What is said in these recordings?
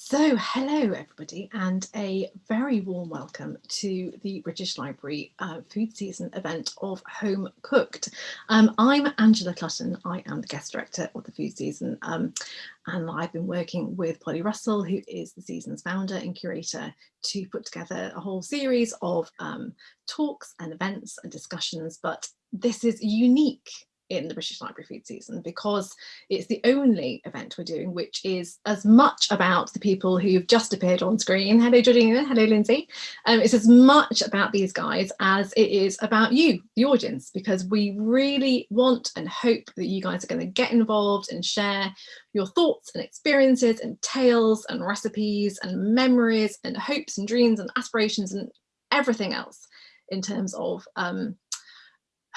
So hello everybody and a very warm welcome to the British Library uh, food season event of Home Cooked. Um, I'm Angela Clutton, I am the guest director of the food season um, and I've been working with Polly Russell who is the season's founder and curator to put together a whole series of um, talks and events and discussions but this is unique in the British Library Food Season because it's the only event we're doing which is as much about the people who've just appeared on screen. Hello Georgina, hello Lindsay. Um, it's as much about these guys as it is about you, the audience, because we really want and hope that you guys are going to get involved and share your thoughts and experiences and tales and recipes and memories and hopes and dreams and aspirations and everything else in terms of um,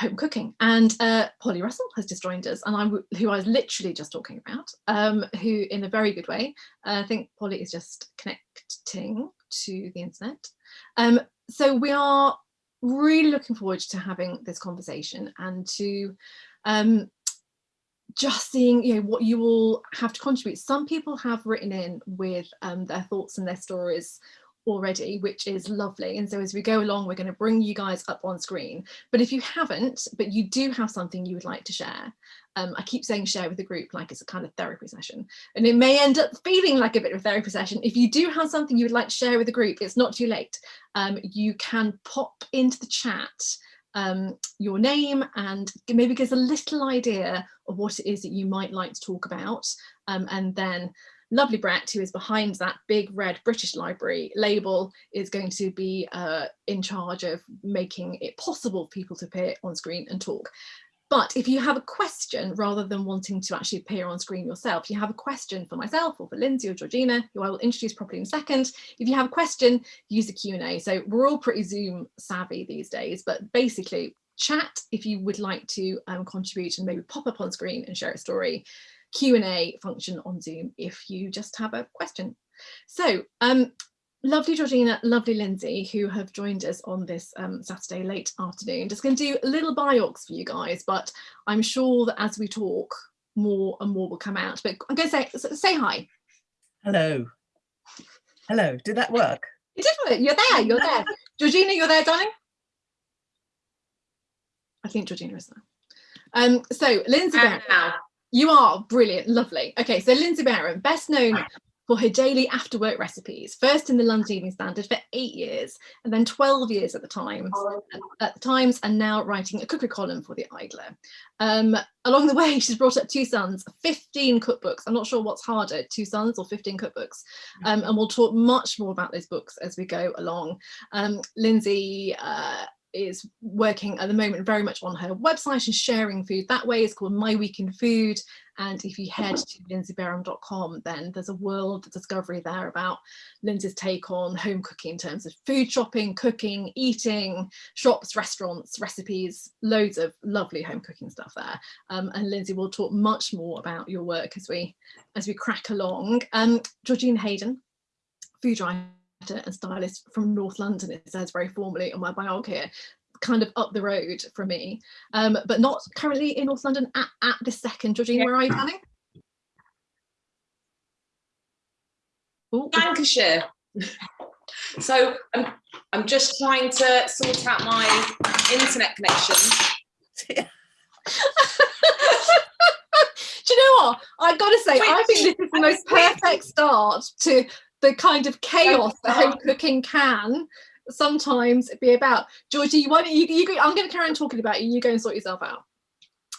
home cooking. And uh, Polly Russell has just joined us and I'm who I was literally just talking about um, who in a very good way uh, I think Polly is just connecting to the internet. Um, so we are really looking forward to having this conversation and to um, just seeing you know what you all have to contribute. Some people have written in with um, their thoughts and their stories already, which is lovely. And so as we go along, we're going to bring you guys up on screen. But if you haven't, but you do have something you would like to share, um, I keep saying share with the group like it's a kind of therapy session. And it may end up feeling like a bit of a therapy session. If you do have something you would like to share with the group, it's not too late. Um, you can pop into the chat um, your name and maybe give us a little idea of what it is that you might like to talk about. Um, and then lovely Brett, who is behind that big red British Library label, is going to be uh, in charge of making it possible for people to appear on screen and talk. But if you have a question, rather than wanting to actually appear on screen yourself, you have a question for myself or for Lindsay or Georgina, who I will introduce properly in a second. If you have a question, use the Q&A. So we're all pretty Zoom savvy these days, but basically chat if you would like to um, contribute and maybe pop up on screen and share a story. Q&A function on Zoom if you just have a question. So um, lovely Georgina, lovely Lindsay, who have joined us on this um, Saturday late afternoon. Just going to do a little biox for you guys, but I'm sure that as we talk, more and more will come out. But I'm going to say, say hi. Hello. Hello, did that work? It did work, you're there, you're there. Georgina, you're there, darling? I think Georgina is there. Um, so Lindsay now. You are brilliant, lovely. Okay, so Lindsey Bareham, best known for her daily after work recipes, first in the London Evening Standard for eight years, and then 12 years at the Times, at the Times, and now writing a cookery column for the Idler. Um, along the way, she's brought up two sons, 15 cookbooks. I'm not sure what's harder, two sons or 15 cookbooks. Um, and we'll talk much more about those books as we go along. Um, Lindsay uh, is working at the moment very much on her website and sharing food that way. It's called My Week in Food. And if you head to lindseybareham.com, then there's a world of discovery there about Lindsay's take on home cooking in terms of food shopping, cooking, eating, shops, restaurants, recipes, loads of lovely home cooking stuff there. Um, and Lindsay will talk much more about your work as we as we crack along. Um, Georgina Hayden, food writer and stylist from North London, it says very formally on my bio here, kind of up the road from me, um, but not currently in North London at, at this second. Georgina, where are you planning? Lancashire. so I'm, I'm just trying to sort out my internet connection. Do you know what? I've got to say, I think this is the most perfect start to the kind of chaos that home cooking can sometimes be about. Georgie, why don't you, you I'm going to carry on talking about you. You go and sort yourself out.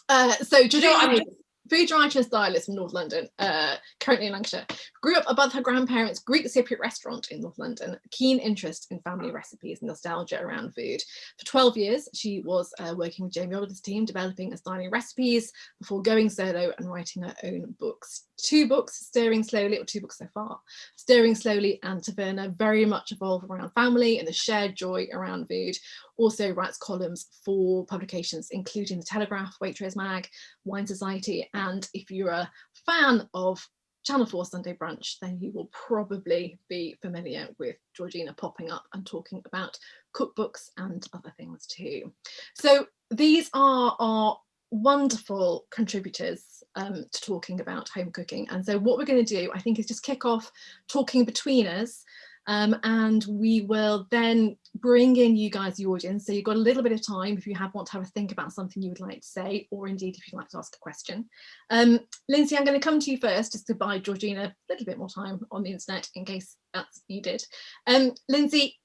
Uh, so Georgie, food writer and stylist from North London, uh, currently in Lancashire. Grew up above her grandparents' Greek Cypriot restaurant in North London, keen interest in family recipes and nostalgia around food. For 12 years, she was uh, working with Jamie Oliver's team, developing styling recipes before going solo and writing her own books. Two books, Stirring Slowly, or two books so far, Stirring Slowly and Taverna, very much evolve around family and the shared joy around food, also writes columns for publications including The Telegraph, Waitrose Mag, Wine Society and if you're a fan of Channel 4 Sunday Brunch then you will probably be familiar with Georgina popping up and talking about cookbooks and other things too. So these are our wonderful contributors um, to talking about home cooking. And so what we're going to do, I think, is just kick off talking between us um, and we will then bring in you guys, the audience. So you've got a little bit of time if you have want to have a think about something you would like to say, or indeed if you'd like to ask a question. Um, Lindsay, I'm going to come to you first, just to buy Georgina a little bit more time on the internet in case that's needed. Um, Lindsay,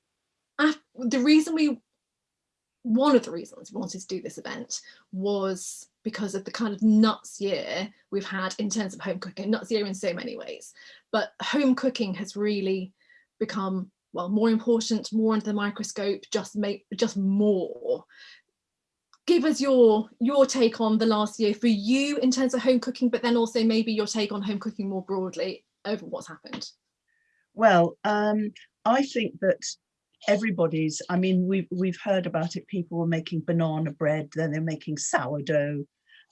the reason we, one of the reasons we wanted to do this event was because of the kind of nuts year we've had in terms of home cooking, nuts year in so many ways, but home cooking has really become well more important more under the microscope just make just more. Give us your your take on the last year for you in terms of home cooking but then also maybe your take on home cooking more broadly over what's happened. Well um i think that everybody's i mean we've we've heard about it. People were making banana bread then they're making sourdough.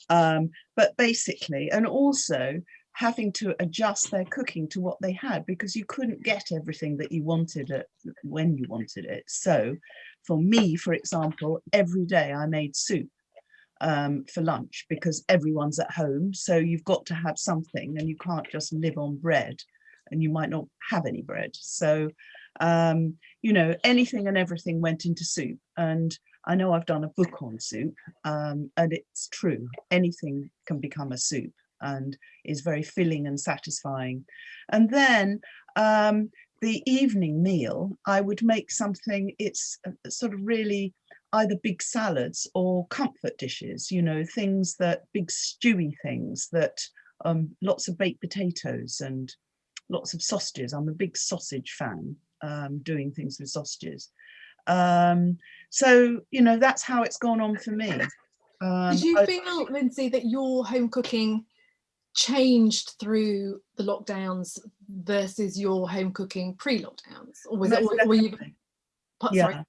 Um but basically and also having to adjust their cooking to what they had because you couldn't get everything that you wanted it when you wanted it. So for me, for example, every day I made soup um, for lunch because everyone's at home. So you've got to have something and you can't just live on bread and you might not have any bread. So, um, you know, anything and everything went into soup. And I know I've done a book on soup um, and it's true, anything can become a soup and is very filling and satisfying. And then um, the evening meal, I would make something, it's uh, sort of really either big salads or comfort dishes, you know, things that big stewy things that um, lots of baked potatoes and lots of sausages. I'm a big sausage fan, um, doing things with sausages. Um, so, you know, that's how it's gone on for me. Um, Did you I, feel, Lindsay, that your home cooking changed through the lockdowns versus your home cooking pre-lockdowns? Or was it or were you yeah. sorry.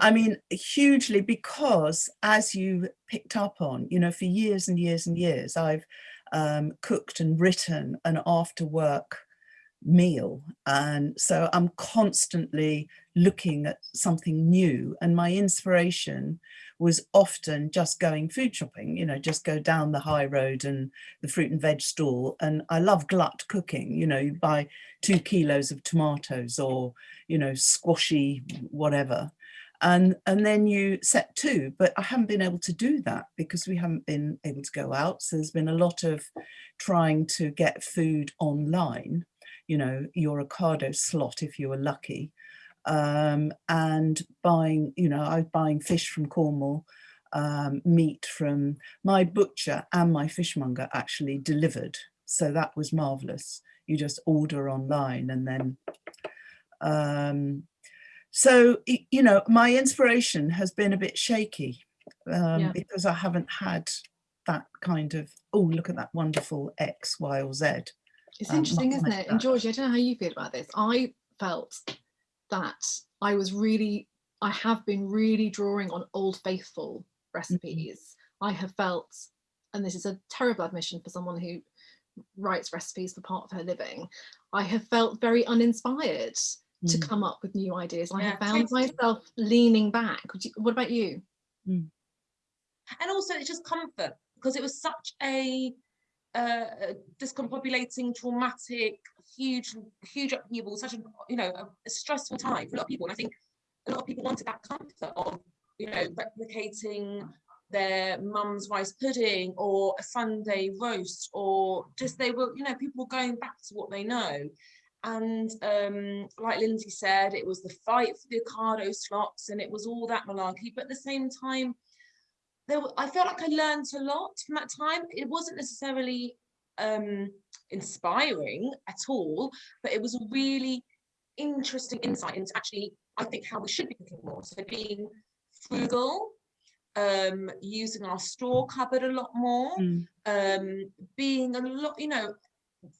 I mean hugely because as you picked up on you know for years and years and years I've um, cooked and written an after work meal. And so I'm constantly looking at something new. And my inspiration was often just going food shopping you know just go down the high road and the fruit and veg stall. And I love glut cooking you know you buy two kilos of tomatoes or you know squashy whatever. And and then you set two but I haven't been able to do that because we haven't been able to go out. So there's been a lot of trying to get food online. You know, your Ocado slot if you were lucky. Um, and buying, you know, I was buying fish from Cornwall, um, meat from my butcher and my fishmonger actually delivered. So that was marvelous. You just order online and then, um, so, you know, my inspiration has been a bit shaky um, yeah. because I haven't had that kind of, oh, look at that wonderful X, Y or Z. It's um, interesting, isn't it? And Georgie, I don't know how you feel about this. I felt that I was really, I have been really drawing on old faithful mm-hmm. recipes. Mm -hmm. I have felt, and this is a terrible admission for someone who writes recipes for part of her living, I have felt very uninspired mm. to come up with new ideas. I have found myself leaning back. You, what about you? Mm. And also it's just comfort because it was such a uh, discombobulating, traumatic, huge, huge upheaval, such a, you know, a, a, stressful time for a lot of people. And I think a lot of people wanted that comfort of, you know, replicating their mum's rice pudding or a Sunday roast or just they were, you know, people going back to what they know. And um, like Lindsay said, it was the fight for the Ocado slots and it was all that malarkey. But at the same time, there I felt like I learned a lot from that time. It wasn't necessarily um, inspiring at all, but it was a really interesting insight into actually, I think, how we should be cooking more. So being frugal, um, using our store cupboard a lot more, mm. um, being a lot, you know,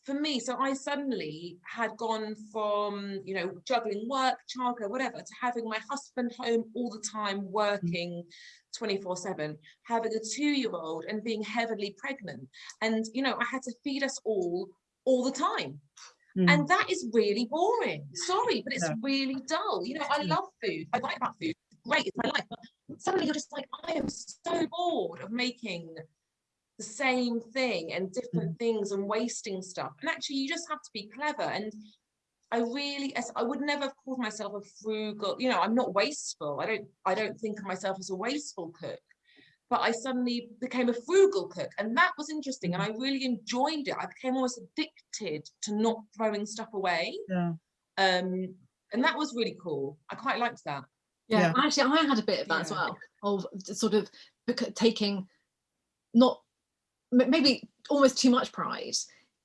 for me, so I suddenly had gone from, you know, juggling work, childcare, whatever, to having my husband home all the time working 24 7, having a two year old and being heavily pregnant. And, you know, I had to feed us all all the time. Mm. And that is really boring. Sorry, but it's yeah. really dull. You know, I love food. I write about food. Great, it's my life. But suddenly you're just like, I am so bored of making the same thing and different things and wasting stuff. And actually, you just have to be clever. And I really, I would never have called myself a frugal, you know, I'm not wasteful. I don't, I don't think of myself as a wasteful cook. But I suddenly became a frugal cook, and that was interesting. And I really enjoyed it. I became almost addicted to not throwing stuff away. Yeah. Um, and that was really cool. I quite liked that. Yeah, Yeah. actually, I had a bit of that as well, of sort of taking not m- maybe almost too much pride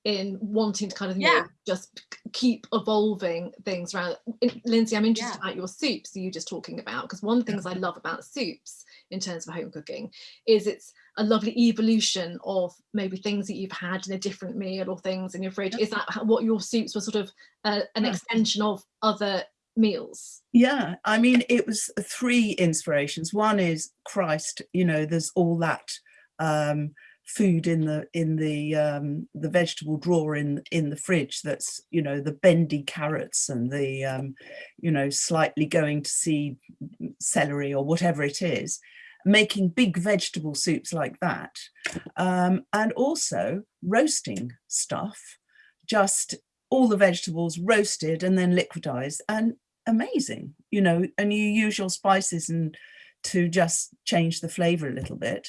in wanting to kind of you know, Yeah. just keep evolving things around. In- Lindsay, I'm interested Yeah. about your soups you were just talking about because one of the things I love about soups in terms of home cooking is it's a lovely evolution of maybe things that you've had in a different meal or things in your fridge. Is that what your soups were sort of uh, an Yeah. extension of other meals? Yeah, I mean, it was three inspirations. One is Christ, you know, there's all that um, food in the in the um, the vegetable drawer in in the fridge. That's you know the bendy carrots and the um, you know slightly going to seed celery or whatever it is. Making big vegetable soups like that, um, and also roasting stuff, just all the vegetables roasted and then liquidized and amazing you know and you use your spices and to just change the flavor a little bit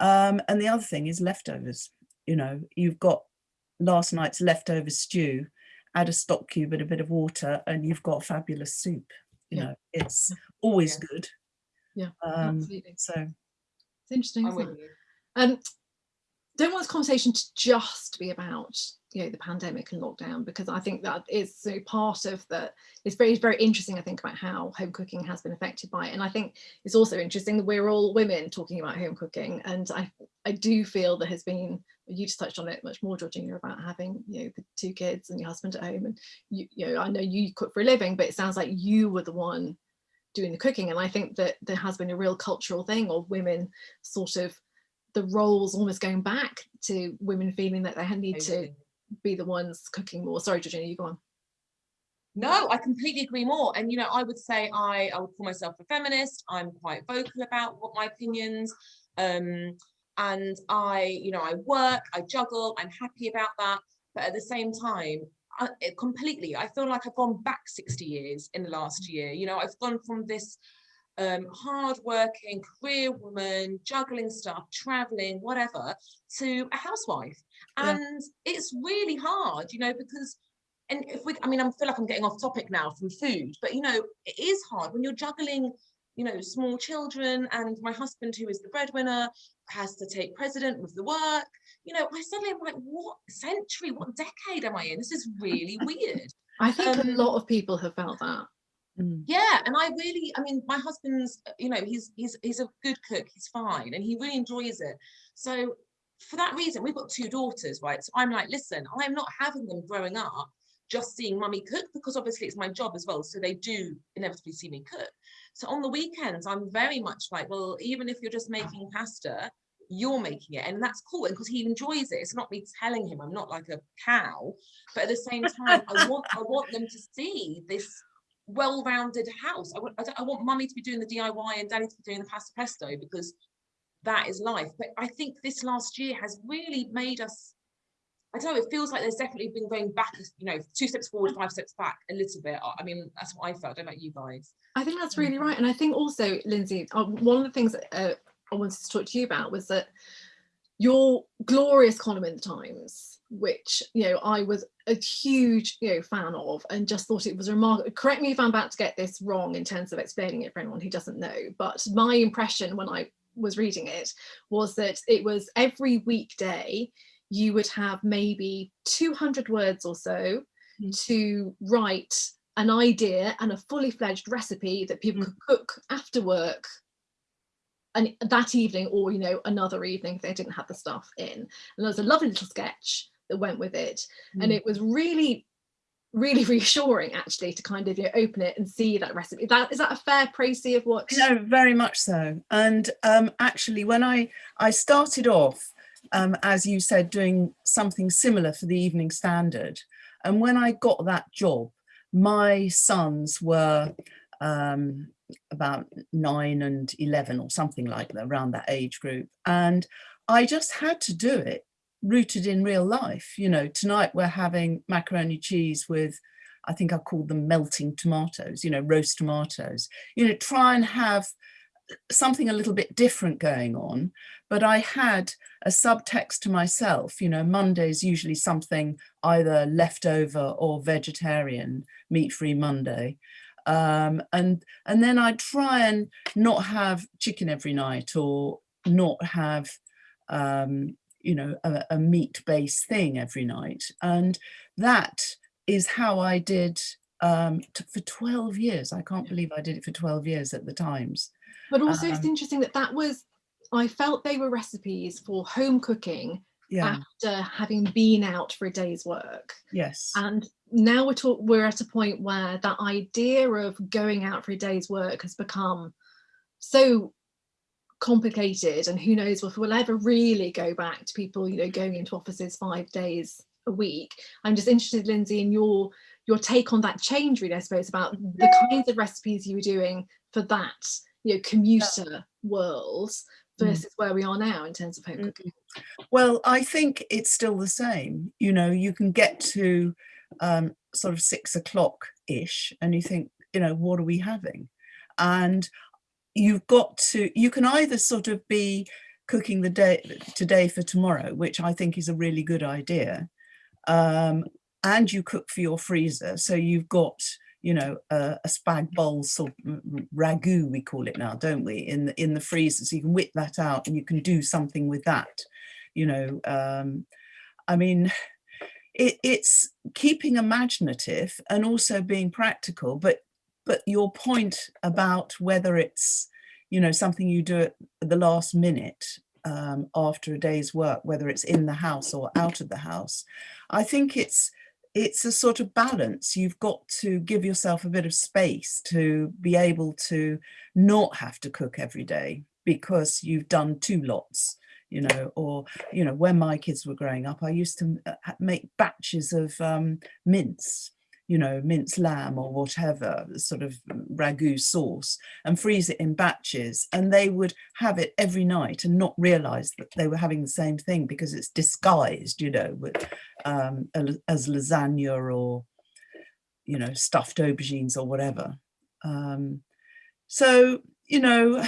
um and the other thing is leftovers you know you've got last night's leftover stew add a stock cube and a bit of water and you've got fabulous soup you Yeah. know it's always Yeah. good Yeah, um Absolutely. so It's interesting. I'm isn't it? Um, don't want this conversation to just be about you know the pandemic and lockdown because I think that is so part of the. It's very very interesting. I think about how home cooking has been affected by it, and I think it's also interesting that we're all women talking about home cooking, and I I do feel there has been. You just touched on it much more, Georgina, about having you know the two kids and your husband at home, and you you know I know you cook for a living, but it sounds like you were the one doing the cooking, and I think that there has been a real cultural thing of women sort of the roles almost going back to women feeling that they need to be the ones cooking more. Sorry, Georgina, you go on. No, I completely agree more. And you know, I would say I, I would call myself a feminist. I'm quite vocal about what my opinions. Um, and I, you know, I work, I juggle, I'm happy about that. But at the same time, I, it completely, I feel like I've gone back 60 years in the last year. You know, I've gone from this um, hard-working career woman, juggling stuff, traveling, whatever, to a housewife. Yeah. And it's really hard, you know, because and if we i mean i feel like i'm getting off topic now from food but you know it is hard when you're juggling you know small children and my husband who is the breadwinner has to take president with the work you know i suddenly am like what century what decade am i in this is really weird I think Um, a lot of people have felt that. Mm, yeah and i really i mean my husband's uh, you know he's he's he's a good cook he's fine and he really enjoys it. So for that reason we've got two daughters right? So i'm like listen i'm not having them growing up just seeing mummy cook because obviously it's my job as well so they do inevitably see me cook. So on the weekends i'm very much like well even if you're just making pasta you're making it and that's cool because he enjoys it it's not me telling him i'm not like a cow but at the same time i want i want them to see this well-rounded house i want I, I want mummy to be doing the diy and daddy to be doing the pasta pesto because that is life but i think this last year has really made us I don't know, it feels like there's definitely been going back, you know, two steps forward, five steps back a little bit. I- mean, that's what I felt. I don't know about you guys. I think that's really right. And I think also, Lindsay, uh, one of the things that, uh, I wanted to talk to you about was that your glorious column in the Times, which, you know, I was a huge, you know, fan of and just thought it was remarkable. Correct me if I'm about to get this wrong in terms of explaining it for anyone who doesn't know, but my impression when I was reading it was that it was every weekday you would have maybe 200 words or so Mm. to write an idea and a fully fledged recipe that people Mm. could cook after work and that evening or you know another evening if they didn't have the stuff in and there was a lovely little sketch that went with it and Mm. it was really really reassuring actually to kind of you know, open it and see that recipe that is that a fair précis of what No, very much so. And um, actually, when I I started off, um, as you said, doing something similar for the Evening Standard, and when I got that job, my sons were um, about nine and eleven or something like that, around that age group, and I just had to do it rooted in real life. You know, tonight we're having macaroni cheese with, I think I called them melting tomatoes, you know, roast tomatoes. You know, try and have something a little bit different going on. But I had a subtext to myself, you know, Monday is usually something either leftover or vegetarian, meat-free Monday. Um, and and then I try and not have chicken every night or not have um, you know, a, a meat-based thing every night. And that is how I did um, for 12 years. I can't believe I did it for 12 years at the Times. But also Um, it's interesting that that was, I felt they were recipes for home cooking Yeah, after having been out for a day's work. yes. And now we're talk, we're at a point where that idea of going out for a day's work has become so complicated and who knows if we'll ever really go back to people you know going into offices five days a week i'm just interested lindsay in your your take on that change really i suppose about the kinds of recipes you were doing for that you know commuter world Mm. versus where we are now in terms of home Mm. cooking Well, I think it's still the same. You know, you can get to um, sort of six o'clock ish and you think, you know, what are we having? And you've got to, you can either sort of be cooking the day today for tomorrow, which I think is a really good idea. Um, and you cook for your freezer. So you've got, you know, a, a spag bowl sort of ragu, we call it now, don't we, in the, in the freezer. So you can whip that out and you can do something with that you know um i mean it, it's keeping imaginative and also being practical but but your point about whether it's you know something you do at the last minute um, after a day's work whether it's in the house or out of the house i think it's it's a sort of balance. You've got to give yourself a bit of space to be able to not have to cook every day because you've done two lots you know, or, you know, when my kids were growing up, I used to uh, make batches of um, mince, you know, minced lamb or whatever, sort of ragu sauce and freeze it in batches. And they would have it every night and not realize that they were having the same thing because it's disguised, you know, with, um, as lasagna or, you know, stuffed aubergines or whatever. Um, so, you know,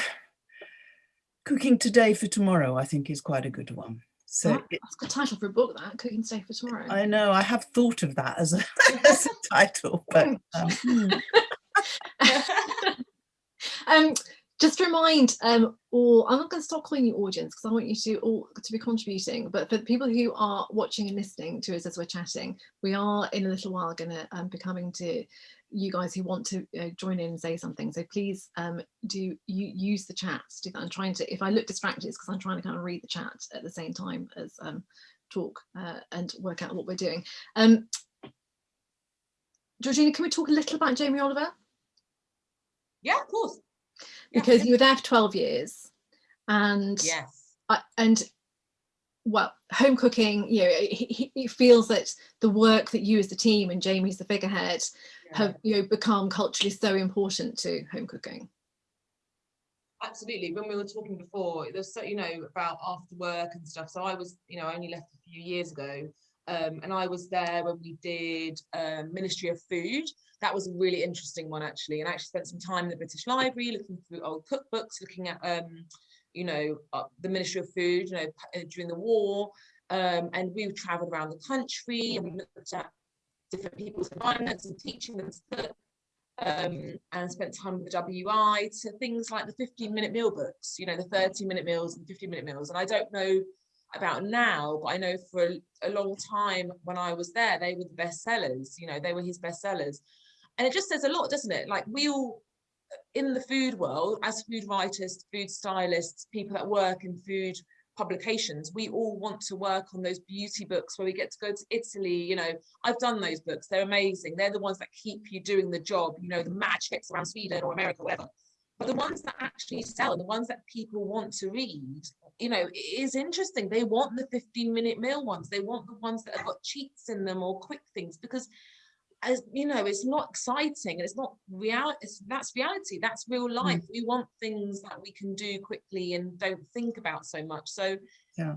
cooking today for tomorrow, I think is quite a good one. So it, that's a title for a book that cooking today for tomorrow I know I have thought of that as a, as a title, but um, hmm, um, just remind, um, or I'm not going to stop calling you audience because I want you to all to be contributing. But for the people who are watching and listening to us as we're chatting, we are in a little while going to um, be coming to you guys who want to uh, join in and say something. So please um, do you use the chat do that. I'm trying to. If I look distracted, it's because I'm trying to kind of read the chat at the same time as um, talk uh, and work out what we're doing. Um, Georgina, can we talk a little about Jamie Oliver? yeah, of course. Yeah, because you were there for 12 years and yes. I- and well home cooking you know he, he- feels that the work that you as the team and jamie's the figurehead yeah. Have you know become culturally so important to home cooking. Absolutely. When we were talking before there's so you know about after work and stuff. So i was you know I only left a few years ago um, and i was there when we did um, ministry of food. That was a really interesting one actually and i actually spent some time in the british library looking through old cookbooks looking at um, you know uh, the ministry of food you know during the war um, and we traveled around the country and we looked at different people's environments and teaching them to cook um, and spent time with the WI to things like the 15 minute meal books, you know, the 30 minute meals and 15 minute meals. And I don't know about now, but I know for a, a long time when I was there, they were the best sellers, you know, they were his best sellers. And it just says a lot, doesn't it? Like we all in the food world, as food writers, food stylists, people that work in food publications, we all want to work on those beauty books where we get to go to Italy. You know, I've done those books, they're amazing. They're the ones that keep you doing the job, you know, the mad trips around Sweden or America, whatever. But the ones that actually sell, the ones that people want to read, you know, it is interesting. They want the 15 minute meal ones, they want the ones that have got cheats in them or quick things because as you know it's not exciting and it's not reality it's, that's reality that's real life we want things that we can do quickly and don't think about so much so Yeah.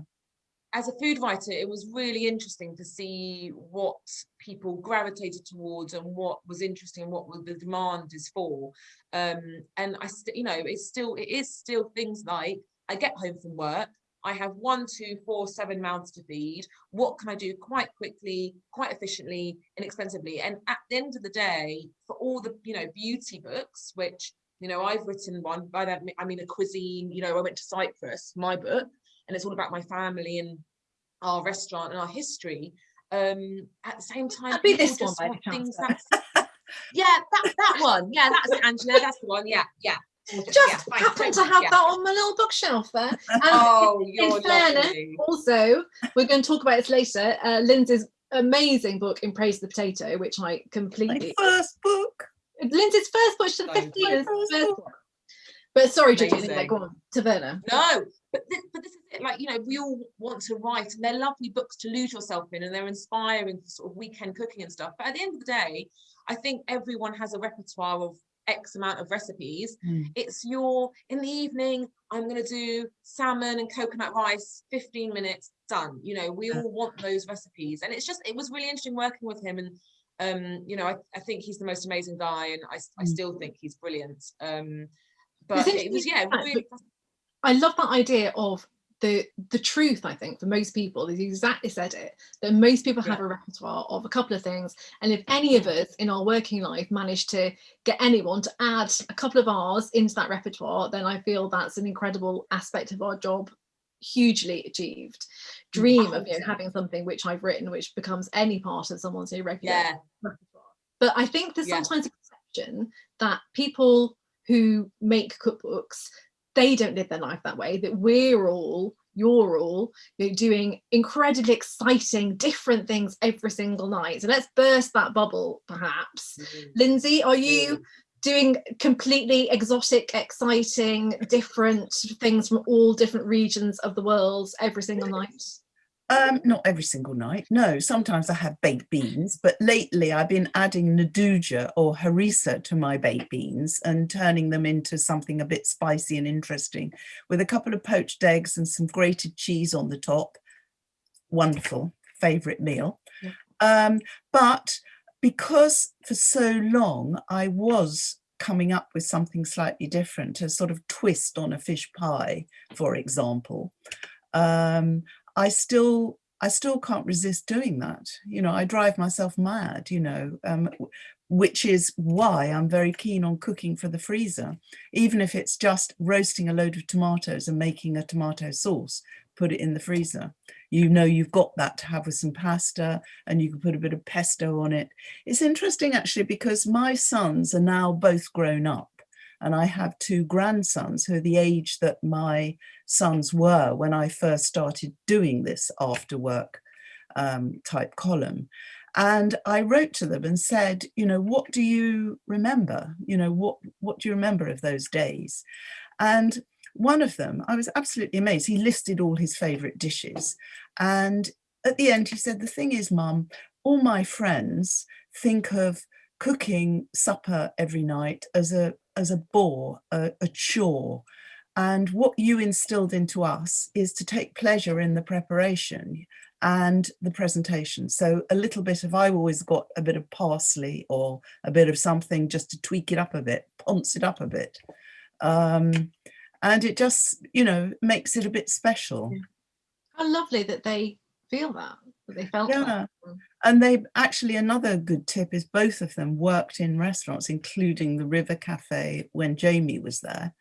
as a food writer, it was really interesting to see what people gravitated towards and what was interesting and what the demand is for. Um, and I, you know, it's still it is still things like I get home from work, I have one, two, four, seven mouths to feed. What can I do quite quickly, quite efficiently, inexpensively? And at the end of the day, for all the you know beauty books, which you know I've written one by that I mean a cuisine. You know, I went to Cyprus, my book, and it's all about my family and our restaurant and our history. Um, at the same time, That'd be this one by want any things chance, yeah, that that one. Yeah, that's it, Angela. That's the one. Yeah, yeah. Just yeah, happen to have yeah. that on my little bookshelf there. And Oh, in you're fairness, lovely. also, we're going to talk about this later. Uh, Lindsay's amazing book in Praise of the Potato, which I My completely. first book. Lindsay's first book, she's So 15 My first first book. book. But sorry, Gigi, anyway, go on to Verna. No, but this, but this is it. Like you know, we all want to write, and they're lovely books to lose yourself in, and they're inspiring for sort of weekend cooking and stuff. But at the end of the day, I think everyone has a repertoire of X amount of recipes. Mm. It's your in the evening. I'm going to do salmon and coconut rice. 15 minutes done. You know, we all want those recipes, and it's just it was really interesting working with him and. Um, you know, I, I think he's the most amazing guy, and I, Mm. still think he's brilliant. Um, but it was yeah, really I love that idea of the the truth. I think for most people, is exactly said it. That most people have Yeah. a repertoire of a couple of things, and if any of us in our working life manage to get anyone to add a couple of hours into that repertoire, then I feel that's an incredible aspect of our job, hugely achieved. Dream of you know, having something which I've written, which becomes any part of someone's irregular yeah. repertoire. But I think there's Yeah. sometimes a perception that people who make cookbooks, they don't live their life that way, that we're all, you're all, you know, doing incredibly exciting, different things every single night. So let's burst that bubble, perhaps. Mm. Lindsay, are you mm. doing completely exotic, exciting, different things from all different regions of the world every single night? Um, not every single night. No, sometimes I have baked beans, but lately I've been adding nduja or harissa to my baked beans and turning them into something a bit spicy and interesting with a couple of poached eggs and some grated cheese on the top. Wonderful, favorite meal. Yeah. Um, but because for so long I was coming up with something slightly different, a sort of twist on a fish pie, for example. Um, I still I still can't resist doing that. You know, I drive myself mad, you know, um, which is why I'm very keen on cooking for the freezer, even if it's just roasting a load of tomatoes and making a tomato sauce, put it in the freezer. You know, you've got that to have with some pasta and you can put a bit of pesto on it. It's interesting actually because my sons are now both grown up and I have two grandsons who are the age that my sons were when I first started doing this after work um, type column. And I wrote to them and said, you know, what do you remember? You know, what, what do you remember of those days? And one of them, I was absolutely amazed. He listed all his favorite dishes. And at the end, he said, the thing is, mum, all my friends think of cooking supper every night as a as a bore, a, a chore. And what you instilled into us is to take pleasure in the preparation and the presentation. So a little bit of, I've always got a bit of parsley or a bit of something just to tweak it up a bit, ponce it up a bit. Um, and it just, you know, makes it a bit special. Yeah. How lovely that they feel that, that they felt Yeah. that. And they actually, another good tip is both of them worked in restaurants, including the River Cafe when Jamie was there.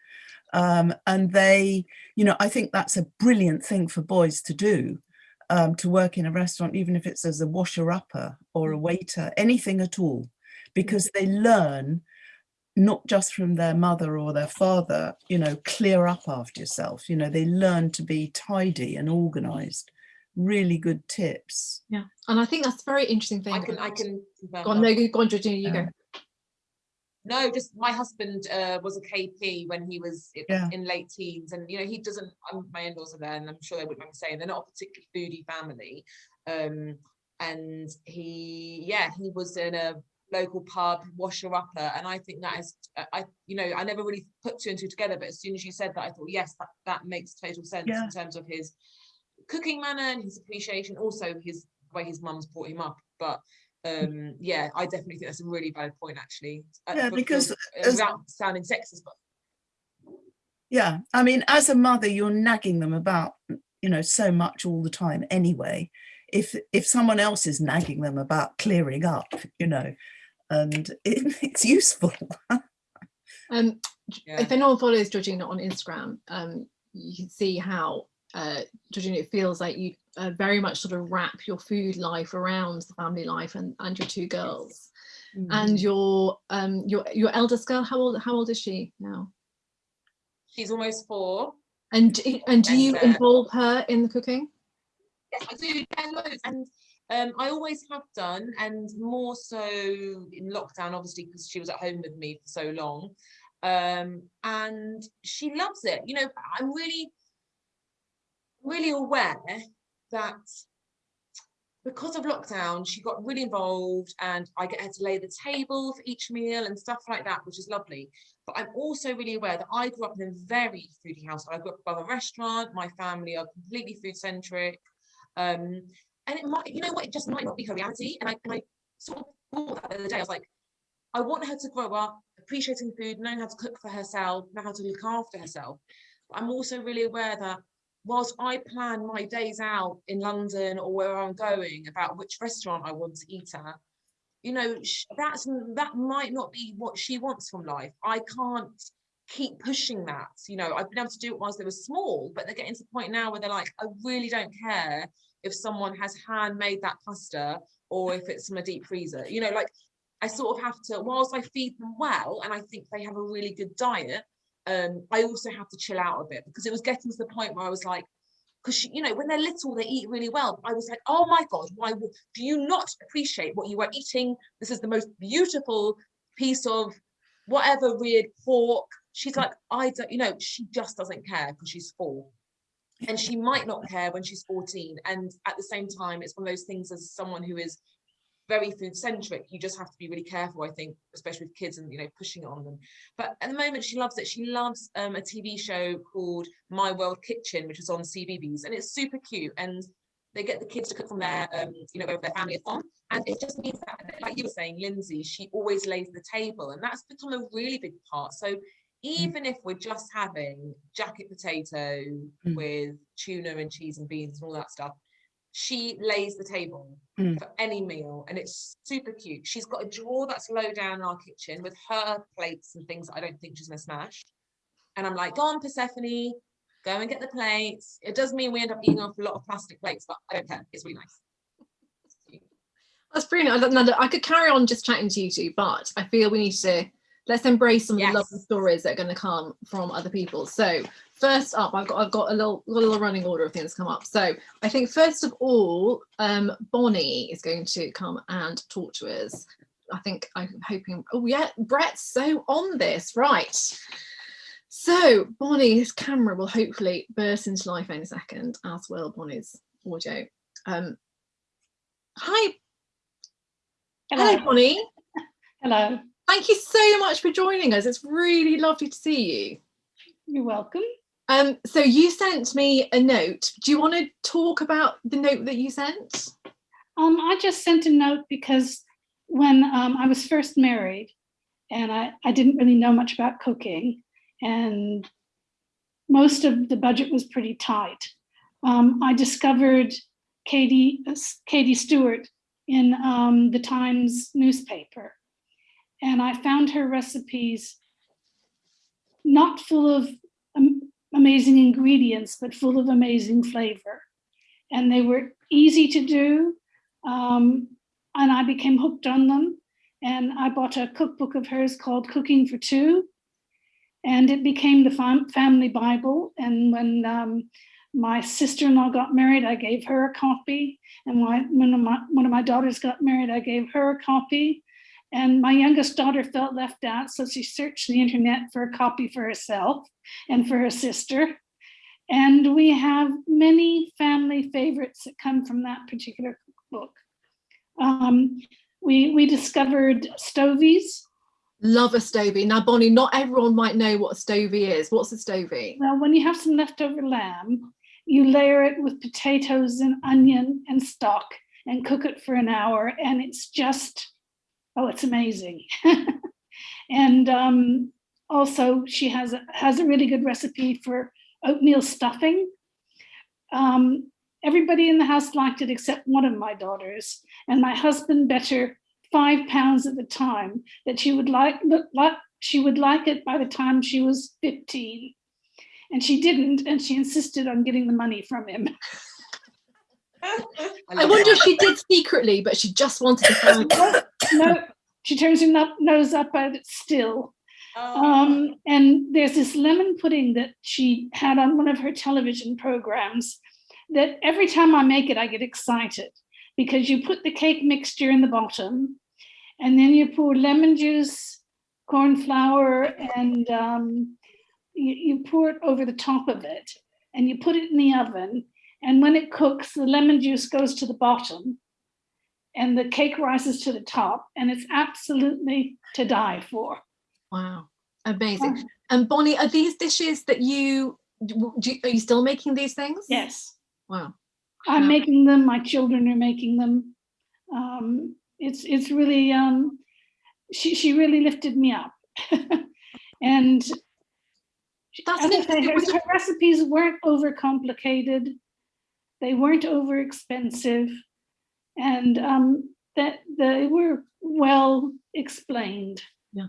Um, and they, you know, I think that's a brilliant thing for boys to do, um, to work in a restaurant, even if it's as a washer-upper or a waiter, anything at all, because they learn not just from their mother or their father, you know, clear up after yourself. You know, they learn to be tidy and organized. Really good tips. Yeah. And I think that's a very interesting thing. I can I can confirm Go on, no, go go on, Georgina, you Yeah. go. No, just my husband uh, was a KP when he was i- Yeah. in late teens, and you know he doesn't. Um, my in-laws are there, and I'm sure they wouldn't mind saying they're not a particularly foodie family. Um, and he, yeah, he was in a local pub washer upper, and I think that is, uh, I, you know, I never really put two and two together, but as soon as you said that, I thought yes, that that makes total sense Yeah. in terms of his cooking manner and his appreciation, also his way his mum's brought him up. But um, yeah, I definitely think that's a really valid point, actually. uh, Yeah, for- because for- as- without sounding sexist, but Yeah, I mean, as a mother, you're nagging them about, you know, so much all the time anyway. If if someone else is nagging them about clearing up, you know, and it, it's useful. Um, yeah. if anyone follows Georgina on Instagram, um, you can see how uh, Georgina, it feels like you uh, very much sort of wrap your food life around the family life and, and your two girls. And your um your your eldest girl, how old how old is she now? she's almost four. And d- and do And, you uh, involve her in the cooking? Yes, I do. Yeah, loads. And um, I always have done, and more so in lockdown, obviously, because she was at home with me for so long. Um, and she loves it. You know, I'm really, really aware that because of lockdown, she got really involved, and I get her to lay the table for each meal and stuff like that, which is lovely. But I'm also really aware that I grew up in a very foodie house. I grew up above a restaurant. My family are completely food centric. Um, and it might, you know what, it just might not be her reality. And I, and I sort of thought that the other day, I was like, I want her to grow up appreciating food, knowing how to cook for herself, know how to look after herself. But I'm also really aware that whilst I plan my days out in London or where I'm going about which restaurant I want to eat at, you know, that's that might not be what she wants from life. I can't keep pushing that. You know, I've been able to do it whilst they were small, but they're getting to the point now where they're like, I really don't care if someone has handmade that pasta or if it's from a deep freezer. You know, like I sort of have to, whilst I feed them well and I think they have a really good diet, um, I also have to chill out a bit because it was getting to the point where I was like, because you know when they're little they eat really well. I was like oh my god why do you not appreciate what you are eating? This is the most beautiful piece of whatever weird pork. She's like i don't you know she just doesn't care because she's four. And she might not care when she's 14 and at the same time it's one of those things as someone who is very food centric. You just have to be really careful i think especially with kids and you know pushing it on them. But at the moment she loves it. She loves um, a tv show called my world kitchen which is on CBBC and it's super cute and they get the kids to cook from their um, you know wherever their family is from and it just means that like you were saying lindsay she always lays the table and that's become a really big part. So even if we're just having jacket potato Mm. with tuna and cheese and beans and all that stuff she lays the table Mm. for any meal and it's super cute. She's got a drawer that's low down in our kitchen with her plates and things that i don't think she's gonna smash. And i'm like go on persephone go and get the plates. It does mean we end up eating off a lot of plastic plates but i don't care. It's really nice. That's brilliant. I, I could carry on just chatting to you two, but I feel we need to let's embrace some of the lovely stories that are going to come from other people. So first up, I've got I've got a little little running order of things come up. So I think first of all, um, Bonnie is going to come and talk to us. I think I'm hoping. Oh yeah, Brett's so on this, right? So Bonnie's camera will hopefully burst into life any second, as will Bonnie's audio. Um, hi, Hello. hello, Bonnie. Hello. Thank you so much for joining us. It's really lovely to see you. You're welcome. Um, so you sent me a note. Do you want to talk about the note that you sent? Um, I just sent a note because when um, I was first married and I, I didn't really know much about cooking and most of the budget was pretty tight. Um, I discovered Katie, uh, Katie Stewart in um, the Times newspaper. And I found her recipes not full of amazing ingredients, but full of amazing flavor. And they were easy to do. Um, and I became hooked on them. And I bought a cookbook of hers called Cooking for Two. And it became the fam- family Bible. And when um, my sister-in-law got married, I gave her a copy. And when, when my, one of my daughters got married, I gave her a copy. And my youngest daughter felt left out, so she searched the internet for a copy for herself and for her sister. And we have many family favorites that come from that particular book. Um, we, we discovered stovies. Love a stovey. Now, Bonnie, not everyone might know what a stovey is. What's a stovey? Well, when you have some leftover lamb you layer it with potatoes and onion and stock and cook it for an hour and it's just, oh, it's amazing. and um, also she has a, has a really good recipe for oatmeal stuffing. Um, everybody in the house liked it except one of my daughters and my husband bet her five pounds at the time that she would like, like she would like it by the time she was 15 and she didn't and she insisted on getting the money from him I wonder if she did secretly, but she just wanted to find no she turns her nose up at it still. Oh, um, and there's this lemon pudding that she had on one of her television programs that every time I make it, I get excited because you put the cake mixture in the bottom and then you pour lemon juice, corn flour, and um, you, you pour it over the top of it and you put it in the oven. And when it cooks, the lemon juice goes to the bottom and the cake rises to the top and it's absolutely to die for. Wow, amazing. And Bonnie, are these dishes that you, do, you- are you still making these things? Yes. Wow. I'm Yeah. making them, my children are making them. Um, it's it's really um, she she really lifted me up, and That's as an I say, her, her recipes weren't overcomplicated, they weren't over expensive, and um, that they were well explained. Yeah.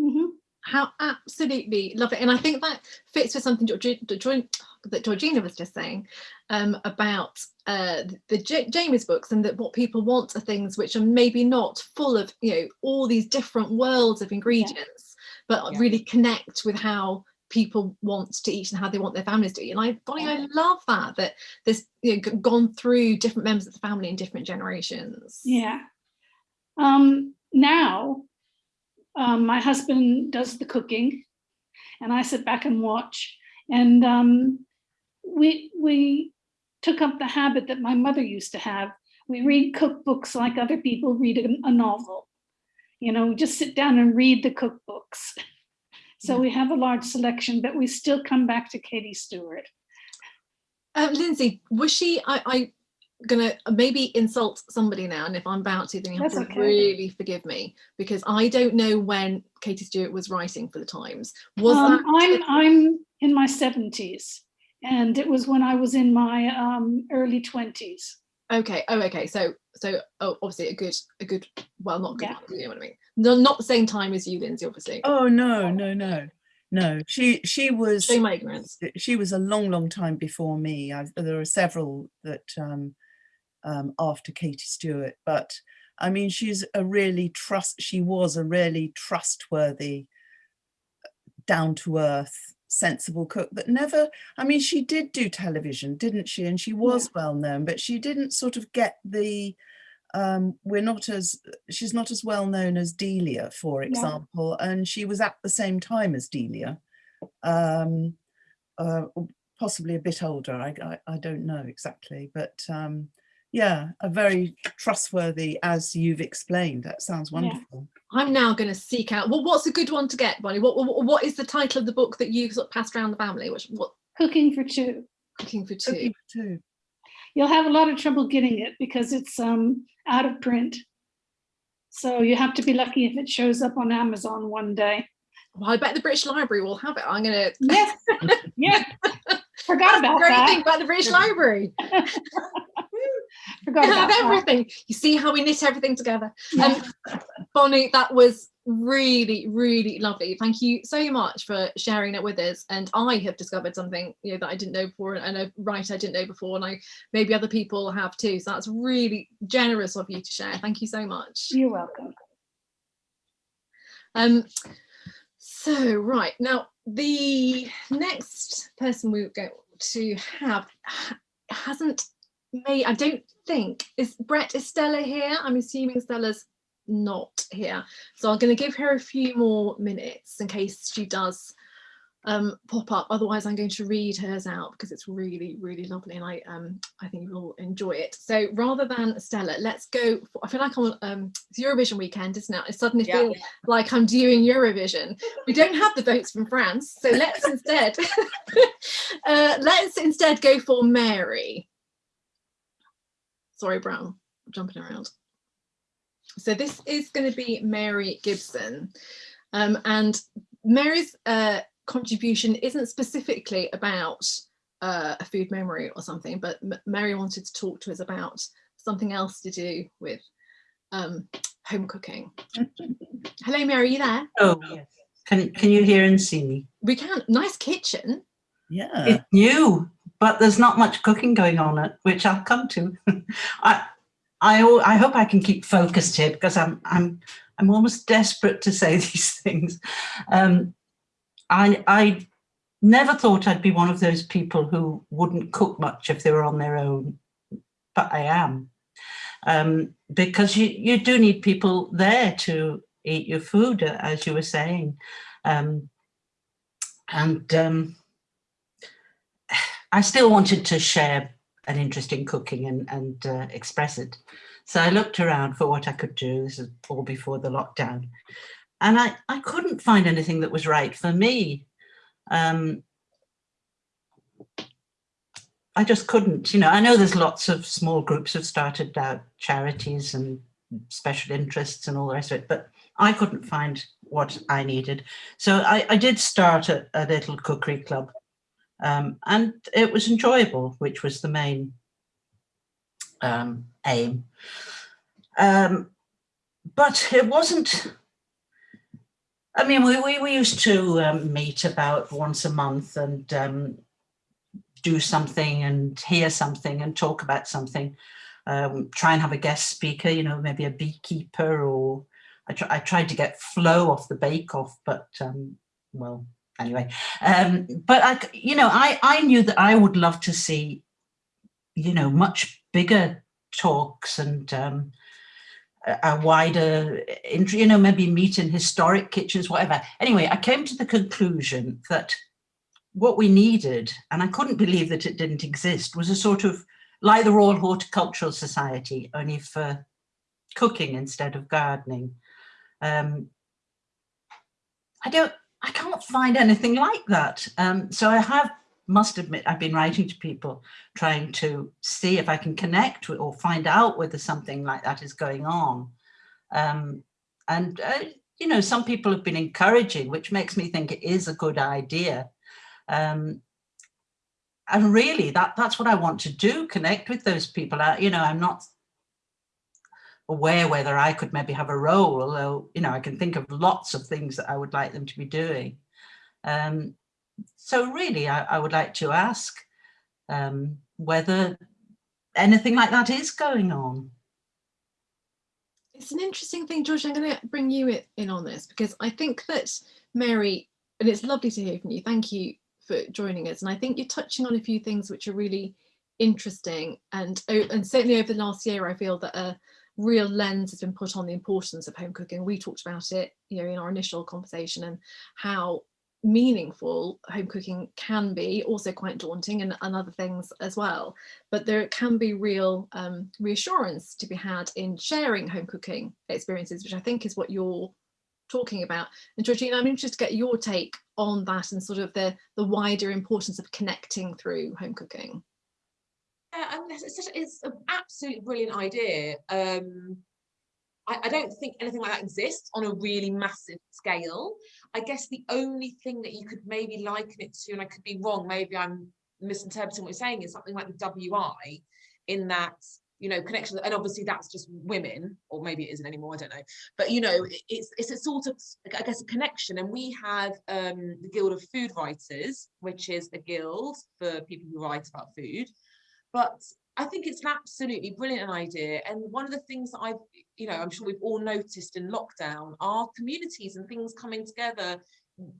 Mhm. How absolutely love it. And I think that fits with something that Georgina was just saying um, about uh, the J- Jamie's books and that what people want are things which are maybe not full of, you know, all these different worlds of ingredients, but Yeah. really connect with how people want to eat and how they want their families to eat. And I, Bonnie, I love that, that there's you know, gone through different members of the family in different generations. Yeah. Um, now, um, my husband does the cooking and I sit back and watch. And um, we, we took up the habit that my mother used to have. We read cookbooks like other people read a, a novel. You know, we just sit down and read the cookbooks. So Yeah. we have a large selection, but we still come back to Katie Stewart. Um, Lindsey, was she? I, I gonna maybe insult somebody now, and if I'm about to, then you have That's to okay. really forgive me because I don't know when Katie Stewart was writing for the Times. Was Um, that? I'm I'm in my seventies, and it was when I was in my um, early twenties. Okay. Oh, okay. So, so oh, obviously a good, a good. Well, not good. Yeah. one, You know what I mean? No, not the same time as you, Lindsey. Obviously. Oh no, no, no, no. She she was Show my ignorance. she was a long, long time before me. i there are several that um, um, after Katie Stewart, but I mean, she's a really trust. She was a really trustworthy, down to earth, sensible cook that never. I mean, she did do television, didn't she? And she was well known, but she didn't sort of get the. Um, we're not as she's not as well known as Delia, for example, and she was at the same time as Delia. Um, uh, possibly a bit older. I, I, I don't know exactly, but um, yeah, a very trustworthy, as you've explained. That sounds Yeah. wonderful. I'm now going to seek out. Well, what's a good one to get, Bonnie? What, what, what is the title of the book that you sort of passed around the family? Which what Cooking for two. cooking for two? Cooking for two. You'll have a lot of trouble getting it because it's um, out of print. So you have to be lucky if it shows up on Amazon one day. Well, I bet the British Library will have it. I'm going to. Yes, yeah. Forgot about Great thing about the British Library. About have that. everything. You see how we knit everything together. Um, Bonnie, that was really, really lovely. Thank you so much for sharing it with us. And I have discovered something you know that I didn't know before, and a writer I didn't know before, and I maybe other people have too. So that's really generous of you to share. Thank you so much. You're welcome. Um, so right now, the next person we're going to have hasn't made. I don't think is Brett. Is Stella here? I'm assuming Stella's not here. So I'm going to give her a few more minutes in case she does um, pop up. Otherwise, I'm going to read hers out because it's really, really lovely, and I um I think you'll enjoy it. So rather than Stella, let's go. For, I feel like I'm um it's Eurovision weekend, isn't it? I suddenly Yeah. feel like I'm doing Eurovision. We don't have the votes from France, so let's instead uh, let's instead go for Mary. Sorry, Brown, I'm jumping around. So this is going to be Mary Gibson. Um, and Mary's uh, contribution isn't specifically about uh, a food memory or something, but M Mary wanted to talk to us about something else to do with um, home cooking. Hello, Mary, are you there? Oh, yes. Can, can you hear and see me? We can. Nice kitchen. Yeah. It's new, but there's not much cooking going on, it, which I'll come to. I, I, I hope I can keep focused here because I'm, I'm, I'm almost desperate to say these things. Um, I, I never thought I'd be one of those people who wouldn't cook much if they were on their own, but I am. Um, because you, you do need people there to eat your food, uh, as you were saying. Um, and um, I still wanted to share an interest in cooking and, and uh, express it. So I looked around for what I could do. This is all before the lockdown. And I, I couldn't find anything that was right for me. Um, I just couldn't, you know, I know there's lots of small groups have started out charities and special interests and all the rest of it, but I couldn't find what I needed. So I, I did start a, a little cookery club um, and it was enjoyable, which was the main um, aim. Um, but it wasn't, I mean, we, we, we used to um, meet about once a month and um, do something and hear something and talk about something. Um, try and have a guest speaker, you know, maybe a beekeeper or I, tr I tried to get Flo off the Bake Off, but well, anyway. Um, but I, you know, I, I knew that I would love to see, you know, much bigger talks and um, a, wider, you know, maybe meet in historic kitchens, whatever. Anyway, I came to the conclusion that what we needed, and I couldn't believe that it didn't exist, was a sort of like the Royal Horticultural Society, only for cooking instead of gardening. Um, I don't, I can't find anything like that. Um, so I have, must admit, I've been writing to people trying to see if I can connect with or find out whether something like that is going on. Um, and, uh, you know, some people have been encouraging, which makes me think it is a good idea. Um, and really that that's what I want to do, connect with those people. I, you know, I'm not aware whether I could maybe have a role, although, you know, I can think of lots of things that I would like them to be doing. Um, so really, I, I would like to ask um, whether anything like that is going on. It's an interesting thing, George. I'm going to bring you in on this because I think that Mary, and it's lovely to hear from you. Thank you for joining us. And I think you're touching on a few things which are really interesting. And and certainly over the last year, I feel that a real lens has been put on the importance of home cooking. We talked about it, you know, in our initial conversation and how meaningful home cooking can be also quite daunting and, and other things as well. But there can be real um, reassurance to be had in sharing home cooking experiences which i think is what you're talking about. And georgina i'm interested to get your take on that and sort of the the wider importance of connecting through home cooking and it's, such, it's an absolutely brilliant idea. Um, I, I don't think anything like that exists on a really massive scale. I guess the only thing that you could maybe liken it to, and I could be wrong, maybe I'm misinterpreting what you're saying, is something like the WI, in that you know connection, and obviously that's just women, or maybe it isn't anymore. I don't know, but you know, it's it's a sort of I guess a connection, and we have um, the Guild of Food Writers, which is a guild for people who write about food but I think it's an absolutely brilliant idea. And one of the things that I've, you know, I'm sure we've all noticed in lockdown are communities and things coming together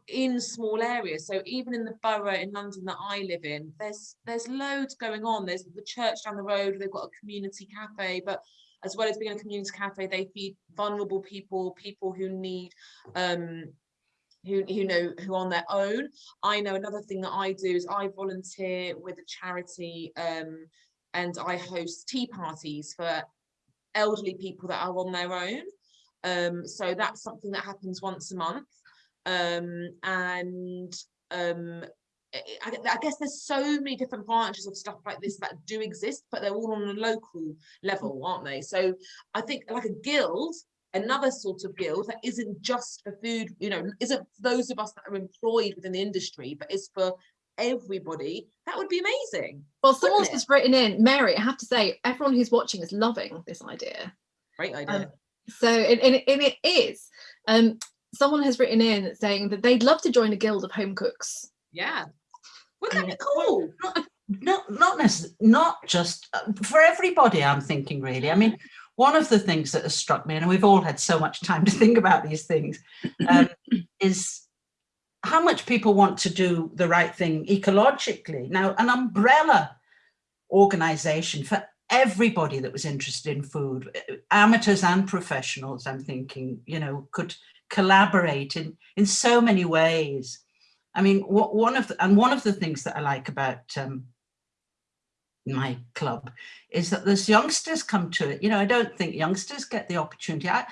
in small areas. So even in the borough in London that I live in, there's there's loads going on. There's the church down the road, they've got a community cafe, but as well as being a community cafe, they feed vulnerable people, people who need um who, who know who on their own. I know another thing that I do is I volunteer with a charity um, and I host tea parties for elderly people that are on their own. Um, so that's something that happens once a month. Um, and um, I, guess there's so many different branches of stuff like this that do exist, but they're all on a local level, aren't they? So I think like a guild, another sort of guild that isn't just for food, you know, isn't for those of us that are employed within the industry, but is for everybody, that would be amazing. Well, someone's Wouldn't it? just written in, Mary, I have to say, everyone who's watching is loving this idea. Great idea. So, and, and, it- and it is. Um, someone has written in saying that they'd love to join a guild of home cooks. yeah. Wouldn't that be cool? not not necess- not just uh, for everybody i'm thinking really i mean one of the things that has struck me and we've all had so much time to think about these things um, is how much people want to do the right thing ecologically. Now an umbrella organization for everybody that was interested in food uh, amateurs and professionals i'm thinking you know could collaborate in in so many ways. I mean, what one of the, and one of the things that I like about um, my club is that there's youngsters come to it. You know, I don't think youngsters get the opportunity. I,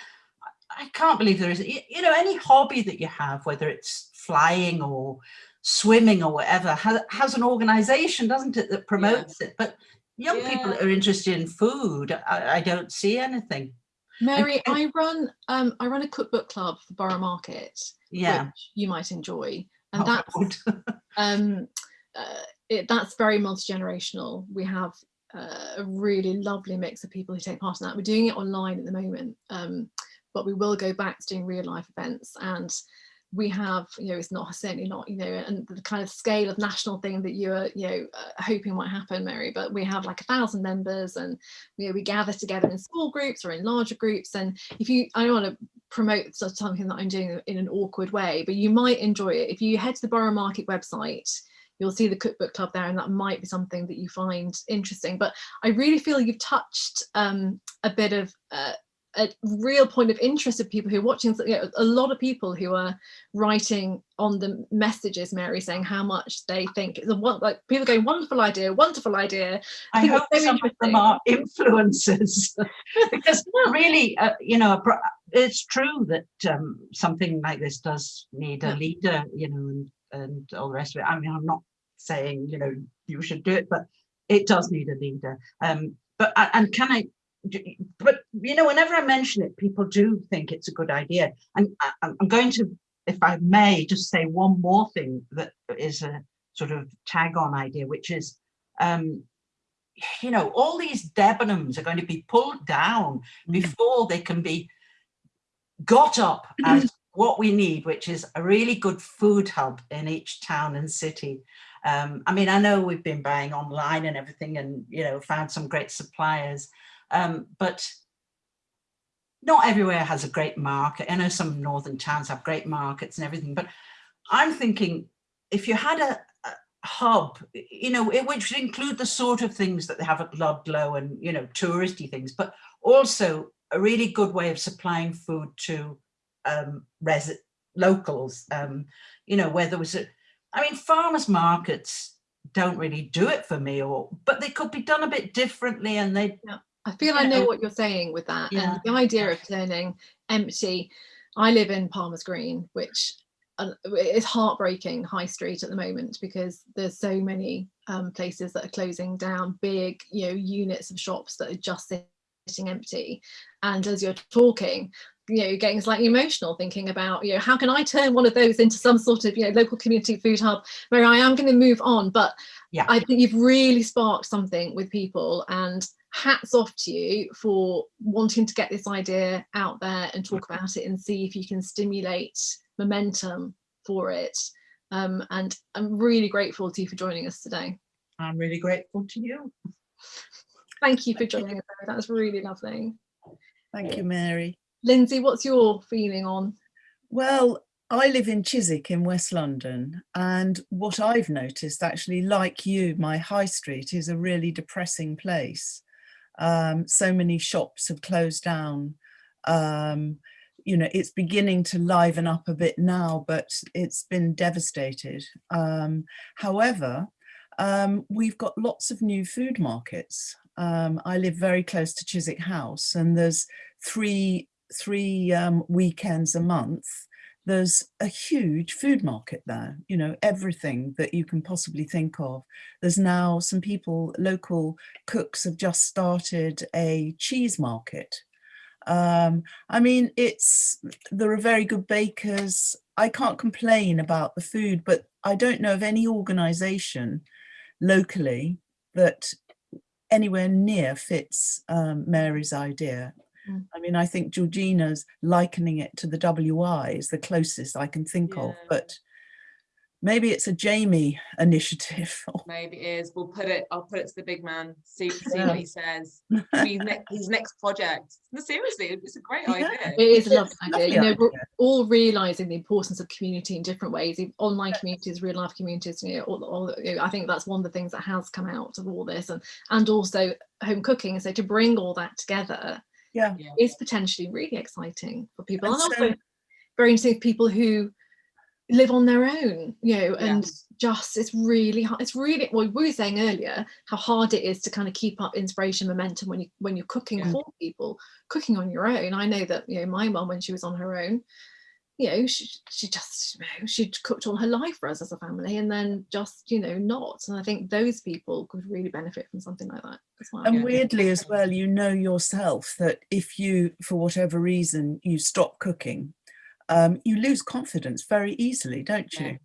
I can't believe there is, you know, any hobby that you have, whether it's flying or swimming or whatever, has, has an organization, doesn't it, that promotes it. But young people that are interested in food, I, I don't see anything. Mary, and- I run um, I run a cookbook club for Borough Market, Yeah. which you might enjoy, and Oh, that's um, uh, it, that's very multi-generational. We have uh, a really lovely mix of people who take part in that. We're doing it online at the moment, um, but we will go back to doing real life events and we have, you know, it's not certainly not, you know, and the kind of scale of national thing that you're, you know, uh, hoping might happen, Mary, but we have like a thousand members and, you know, we gather together in small groups or in larger groups. And if you, I don't want to promote something that I'm doing in an awkward way, but you might enjoy it. If you head to the Borough Market website, you'll see the cookbook club there and that might be something that you find interesting. But I really feel you've touched um, a bit of uh, a real point of interest of people who are watching. You know, a lot of people who are writing on the messages, Mary, saying how much they think a one, like people going, wonderful idea, wonderful idea. I think it's hope so some of them are influencers because really, uh, you know, it's true that um, something like this does need a leader, you know, and, and all the rest of it. I mean, I'm not saying, you know, you should do it, but it does need a leader. Um, but, and can I, but, you know, whenever I mention it, people do think it's a good idea. And I, I'm I'm going to, if I may, just say one more thing that is a sort of tag on idea, which is, um, you know, all these Debenhams are going to be pulled down Mm. before they can be got up as what we need, which is a really good food hub in each town and city. Um, I mean, I know we've been buying online and everything and, you know, found some great suppliers, um, but not everywhere has a great market. I know some northern towns have great markets and everything, but I'm thinking if you had a, a hub, you know, it which would include the sort of things that they have at Ludlow and, you know, touristy things, but also a really good way of supplying food to um, locals, um, you know, where there was a, I mean, farmers markets don't really do it for me or, but they could be done a bit differently and they, I feel I know know. what you're saying with that. Yeah. And the idea of turning empty. I live in Palmer's Green, which uh, is heartbreaking high street at the moment because there's so many um, places that are closing down, big, you know, units of shops that are just sitting empty. And as you're talking, you know, getting slightly emotional thinking about, you know, how can I turn one of those into some sort of, you know, local community food hub where I am going to move on. But Yeah. I think you've really sparked something with people and hats off to you for wanting to get this idea out there and talk about it and see if you can stimulate momentum for it. Um, and I'm really grateful to you for joining us today. I'm really grateful to you. Thank you for joining us. That was really lovely. Thank you, Mary. Lindsey, what's your feeling on? Well, I live in Chiswick in West London, and what I've noticed actually, like you, my high street is a really depressing place. Um, so many shops have closed down. Um, you know, it's beginning to liven up a bit now, but it's been devastated. Um, however, um, we've got lots of new food markets. Um, I live very close to Chiswick House, and there's three three um, weekends a month there's a huge food market there, you know, everything that you can possibly think of. There's now some people, local cooks have just started a cheese market. Um, I mean, it's, there are very good bakers. I can't complain about the food, but I don't know of any organization locally that anywhere near fits um, Mary's idea. Mm. I mean, I think Georgina's likening it to the WI is the closest I can think of, but maybe it's a Jamie initiative. Maybe it is. We'll put it. I'll put it to the big man. See, see Yeah. what he says. His, ne- his next project. No, seriously, it's a great Yeah. idea. It is a It's lovely a idea. lovely You know, we're all realizing the importance of community in different ways, in online communities, real life communities. You know, all, all, you know, I think that's one of the things that has come out of all this, and and also home cooking. So to bring all that together Yeah, Yeah. is potentially really exciting for people, And and, so- also very interesting for people who live on their own. You know, and Yes. just it's really hard. It's really well, we were saying earlier how hard it is to kind of keep up inspiration momentum when you when you're cooking Yeah. for people, cooking on your own. I know that you know my mum when she was on her own, you know she she just you know, she'd cooked all her life for us as a family and then just you know not. And I think those people could really benefit from something like that as well. and weirdly as well, you know yourself that if you, for whatever reason, you stop cooking, um, you lose confidence very easily, don't Yeah. you?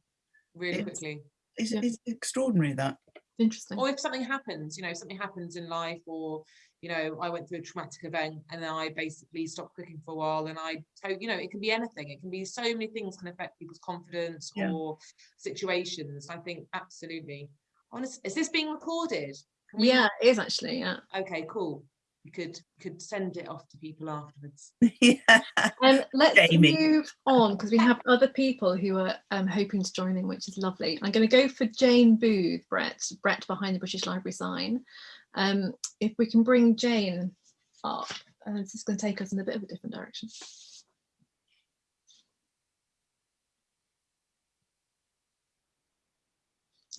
Really It's- quickly. It's, Yeah. it's extraordinary that. Interesting. Or if something happens, you know, something happens in life, or you know, I went through a traumatic event and then I basically stopped cooking for a while, and I, so you know, it can be anything. It can be so many things can affect people's confidence Yeah. or situations. I think absolutely. Honest, is this being recorded? Can we- Yeah, it is actually. Yeah. Okay, cool. You could could send it off to people afterwards. yeah. Um, let's Jamie. move on because we have other people who are um, hoping to join in, which is lovely. I'm going to go for Jane Booth, Brett, Brett behind the British Library sign. Um, if we can bring Jane up, uh, this is going to take us in a bit of a different direction.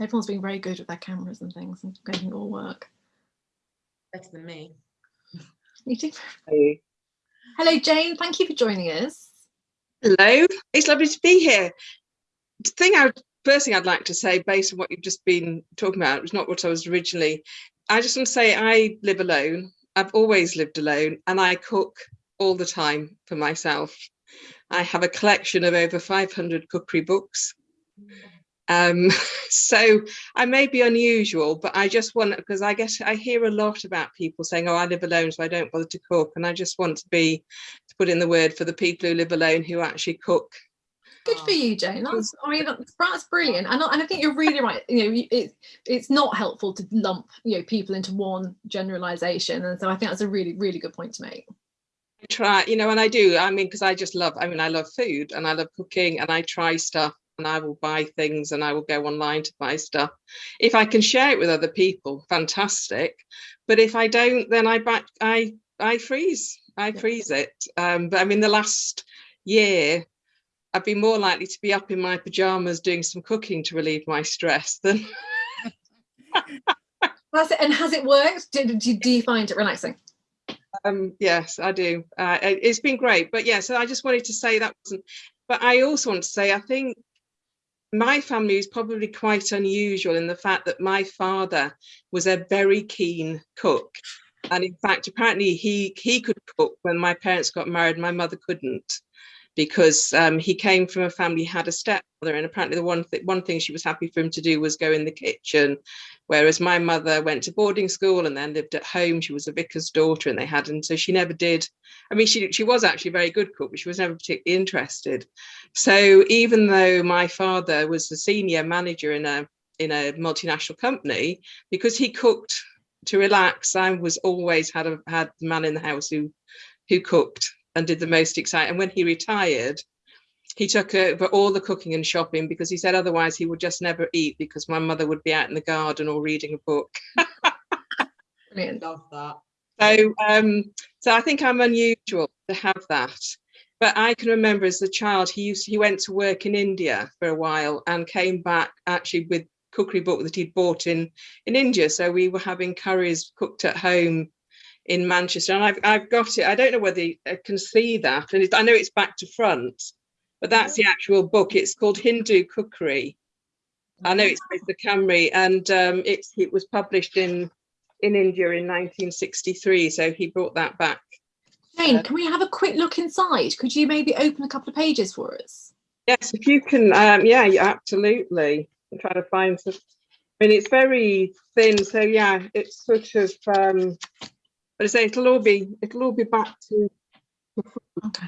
Everyone's been very good with their cameras and things and getting it all work. Better than me. You do. Hello, Jane. Thank you for joining us. Hello, it's lovely to be here. The thing I would, first thing I'd like to say, based on what you've just been talking about, was not what I was originally. I just want to say I live alone. I've always lived alone, and I cook all the time for myself. I have a collection of over 500 cookery books. Um, so I may be unusual, but I just want because I guess I hear a lot about people saying, "Oh, I live alone, so I don't bother to cook," and I just want to be to put in the word for the people who live alone who actually cook. Good for you, Jane. That's, I mean, that's, that's brilliant. And I, and I think you're really right. You know, it, it's not helpful to lump, you know, people into one generalization. And so I think that's a really, really good point to make. I try, you know, and I do. I mean, because I just love. I mean, I love food and I love cooking, and I try stuff, and I will buy things, and I will go online to buy stuff. If I can share it with other people, fantastic. But if I don't, then I back. I I freeze. I freeze it. Um, but I mean, the last year, I've be more likely to be up in my pajamas doing some cooking to relieve my stress than That's it. And has it worked? Do, do, do you find it relaxing? Um, yes, I do. Uh, it- it's been great, but yeah. So I just wanted to say that wasn't. But I also want to say I think my family is probably quite unusual in the fact that my father was a very keen cook, and in fact, apparently he he could cook when my parents got married. My mother couldn't because um, he came from a family had a stepmother, and apparently the one th- one thing she was happy for him to do was go in the kitchen. Whereas my mother went to boarding school and then lived at home. She was a vicar's daughter and they had and so she never did i mean she she was actually a very good cook but she was never particularly interested. So even though my father was the senior manager in a in a multinational company because he cooked to relax i was always had a had the man in the house who who cooked and did the most exciting and when he retired he took over all the cooking and shopping because he said otherwise he would just never eat because my mother would be out in the garden or reading a book. Brilliant. Love that. So um, so I think I'm unusual to have that. But I can remember as a child he used he went to work in India for a while and came back actually with cookery book that he'd bought in in India. So we were having curries cooked at home in Manchester and I've I've got it. I don't know whether I can see that and it, I know it's back to front but that's the actual book. It's called Hindu Cookery. I know it's the Camry, and um, it's it was published in in India in 1963. So he brought that back. Jane, can we have a quick look inside? Could you maybe open a couple of pages for us? Yes, if you can, um, yeah, yeah, absolutely. I'm trying to find some. I mean, it's very thin, so yeah, it's sort of. Um, but I say it'll all be it'll all be back to Okay.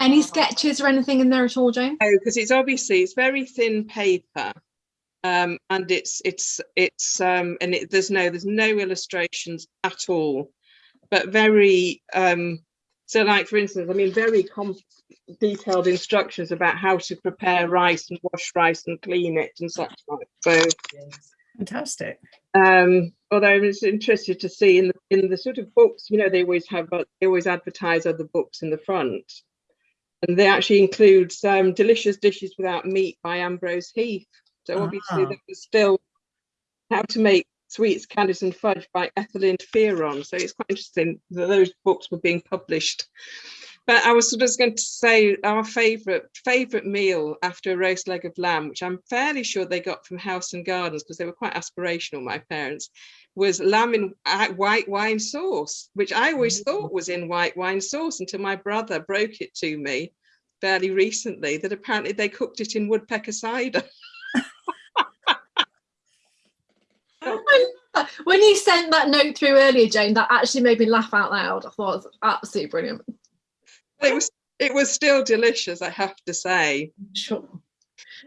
Any sketches or anything in there at all, Jane? Oh, because it's obviously it's very thin paper, um, and it's it's it's um, and it, there's no there's no illustrations at all, but very um, so like for instance, I mean very com detailed instructions about how to prepare rice and wash rice and clean it and such like. So Fantastic. um although I was interested to see in the in the sort of books, you know, they always have uh, they always advertise other books in the front. And they actually include um, Delicious Dishes Without Meat by Ambrose Heath. So obviously Ah. that was still How to Make Sweets, Candies and Fudge by Ethelind Fearon. So it's quite interesting that those books were being published. But I was sort of going to say our favourite favourite meal after a roast leg of lamb, which I'm fairly sure they got from House and Gardens because they were quite aspirational, my parents, was lamb in uh, white wine sauce, which I always thought was in white wine sauce until my brother broke it to me fairly recently that apparently they cooked it in woodpecker cider. When you sent that note through earlier, Jane, that actually made me laugh out loud. I thought it was absolutely brilliant. It was it was still delicious, I have to say. Sure.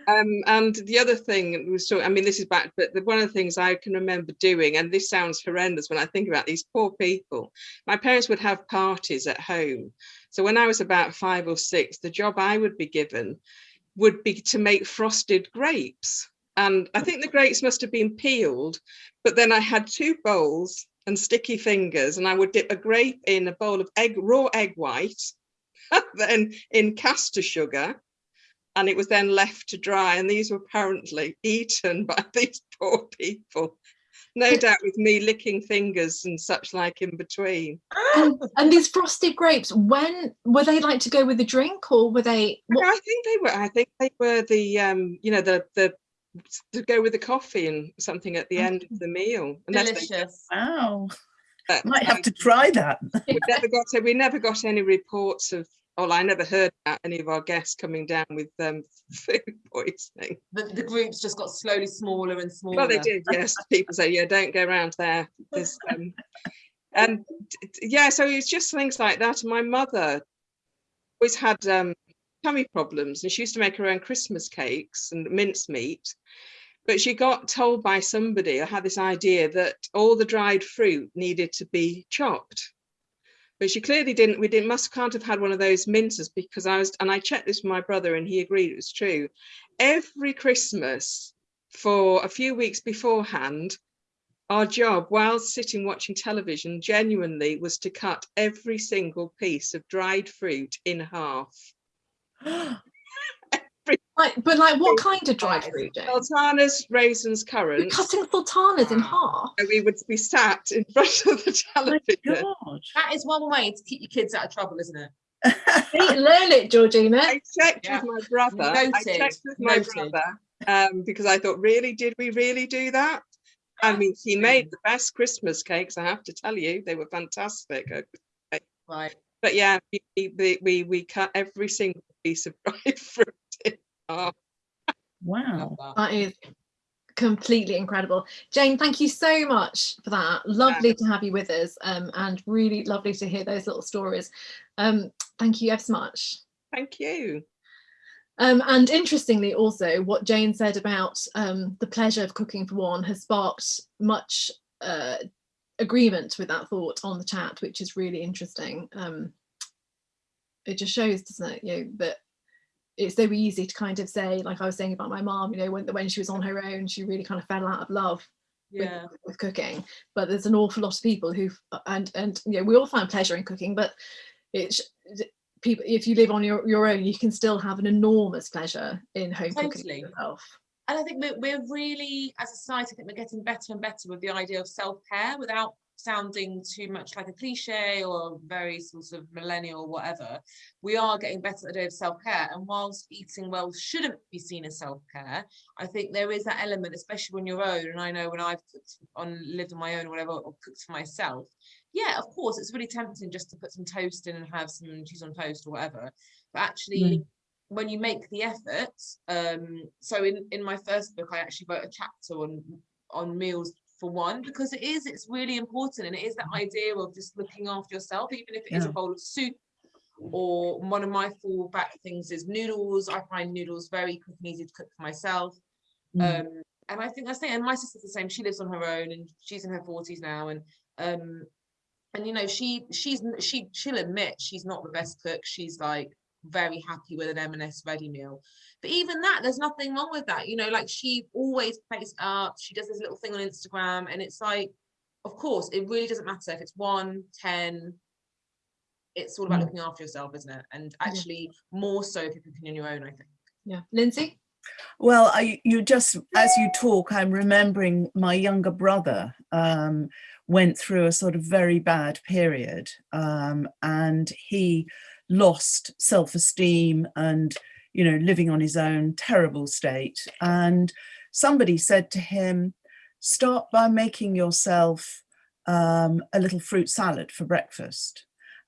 Um, and the other thing was so I mean this is back, but the, one of the things I can remember doing, and this sounds horrendous when I think about these poor people. My parents would have parties at home. So when I was about five or six, the job I would be given would be to make frosted grapes. And I think the grapes must have been peeled, but then I had two bowls and sticky fingers, and I would dip a grape in a bowl of egg raw egg white, then in castor sugar, and it was then left to dry and these were apparently eaten by these poor people no doubt with me licking fingers and such like in between And, and these frosted grapes, when were they like to go with the drink or were they? What, i think they were i think they were the um you know the the to go with the coffee and something at the end of the meal unless they- Delicious. Wow. but, Might have to try that. we never got we never got any reports of well i never heard about any of our guests coming down with um food poisoning The, the groups just got slowly smaller and smaller. Well, they did, yes. People say, yeah, don't go around there. Um, and yeah, so it's just things like that. And my mother always had um, tummy problems and she used to make her own Christmas cakes and mincemeat. But she got told by somebody, I had this idea that all the dried fruit needed to be chopped. But she clearly didn't, we didn't, must can't have had one of those minces because I was, and I checked this with my brother and he agreed it was true. Every Christmas for a few weeks beforehand, our job while sitting watching television genuinely was to cut every single piece of dried fruit in half. like, but like what kind of dried That is fruit, Jane? Sultanas, raisins, You're currants. cutting sultanas in half. and we would be sat in front of the My television. God. That is one way to keep your kids out of trouble, isn't it? Learn it, Georgina. I checked Yeah. with my brother. I Noted, checked with my noted. brother um, because I thought, really, did we really do that? I mean, he made the best Christmas cakes. I have to tell you, they were fantastic. Right. But yeah, we we we, we cut every single piece of dried fruit in. Wow. That. That is completely incredible. Jane, thank you so much for that. Lovely to have you with us um, and really lovely to hear those little stories. Um, thank you ever so much. Thank you. Um, and interestingly, also, what Jane said about um, the pleasure of cooking for one has sparked much uh, agreement with that thought on the chat, which is really interesting. Um, it just shows, doesn't it, you know, that it's so easy to kind of say, like I was saying about my mom, you know, when when she was on her own, she really kind of fell out of love with, Yeah. with cooking. But there's an awful lot of people who, and and you know, we all find pleasure in cooking, but it's people. If you live on your your own, you can still have an enormous pleasure in home cooking yourself. And I think we're, we're really, as a society, I think we're getting better and better with the idea of self-care without sounding too much like a cliche or very sort of millennial whatever we are getting better at the day of self-care and whilst eating well shouldn't be seen as self-care i think there is that element especially when you're own and i know when i've cooked on lived on my own or whatever or cooked for myself yeah of course it's really tempting just to put some toast in and have some cheese on toast or whatever but actually Mm. when you make the effort um so in in my first book i actually wrote a chapter on on meals for one because it is it's really important and it is that idea of just looking after yourself even if it is a bowl of soup or one of my fallback things is noodles. I find noodles very quick and easy to cook for myself. Mm. um and i think that's the and my sister's the same she lives on her own and she's in her 40s now and um and you know she she's she she'll admit she's not the best cook she's like very happy with an m&s ready meal. But even that there's nothing wrong with that you know like she always plates up she does this little thing on instagram and it's like of course it really doesn't matter if it's one ten it's all about Mm. looking after yourself isn't it? And actually more so if you're cooking on your own i think. Yeah, Lindsey. Well, I, you just, as you talk, I'm remembering my younger brother um, went through a sort of very bad period um, and he lost self-esteem and, you know, living on his own, terrible state. And somebody said to him, start by making yourself um, a little fruit salad for breakfast.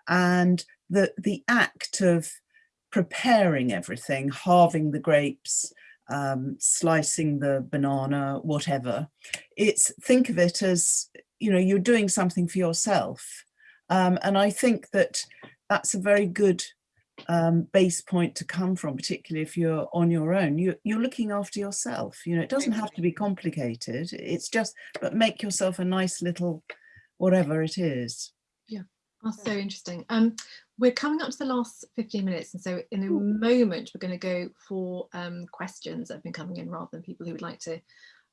And the, the act of preparing everything, halving the grapes, um, slicing the banana, whatever. It's think of it as, you know, you're doing something for yourself. Um, and I think that that's a very good um, base point to come from, particularly if you're on your own. You, you're looking after yourself. You know, it doesn't have to be complicated. It's just, but make yourself a nice little, whatever it is. Yeah, that's so interesting. Um, we're coming up to the last 15 minutes, and so in a moment we're going to go for um, questions that have been coming in rather than people who would like to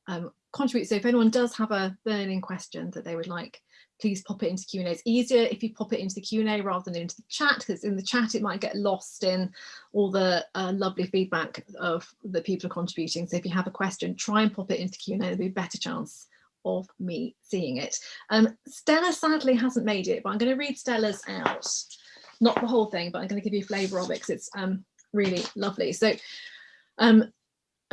um, contribute. So if anyone does have a burning question that they would like, please pop it into Q&A. It's easier if you pop it into the Q&A rather than into the chat, because in the chat it might get lost in all the uh, lovely feedback of the people are contributing. So if you have a question, try and pop it into Q&A. There'll be a better chance of me seeing it. Um, Stella sadly hasn't made it, but I'm going to read Stella's out. Not the whole thing, but I'm going to give you a flavour of it because it's um, really lovely. So, um,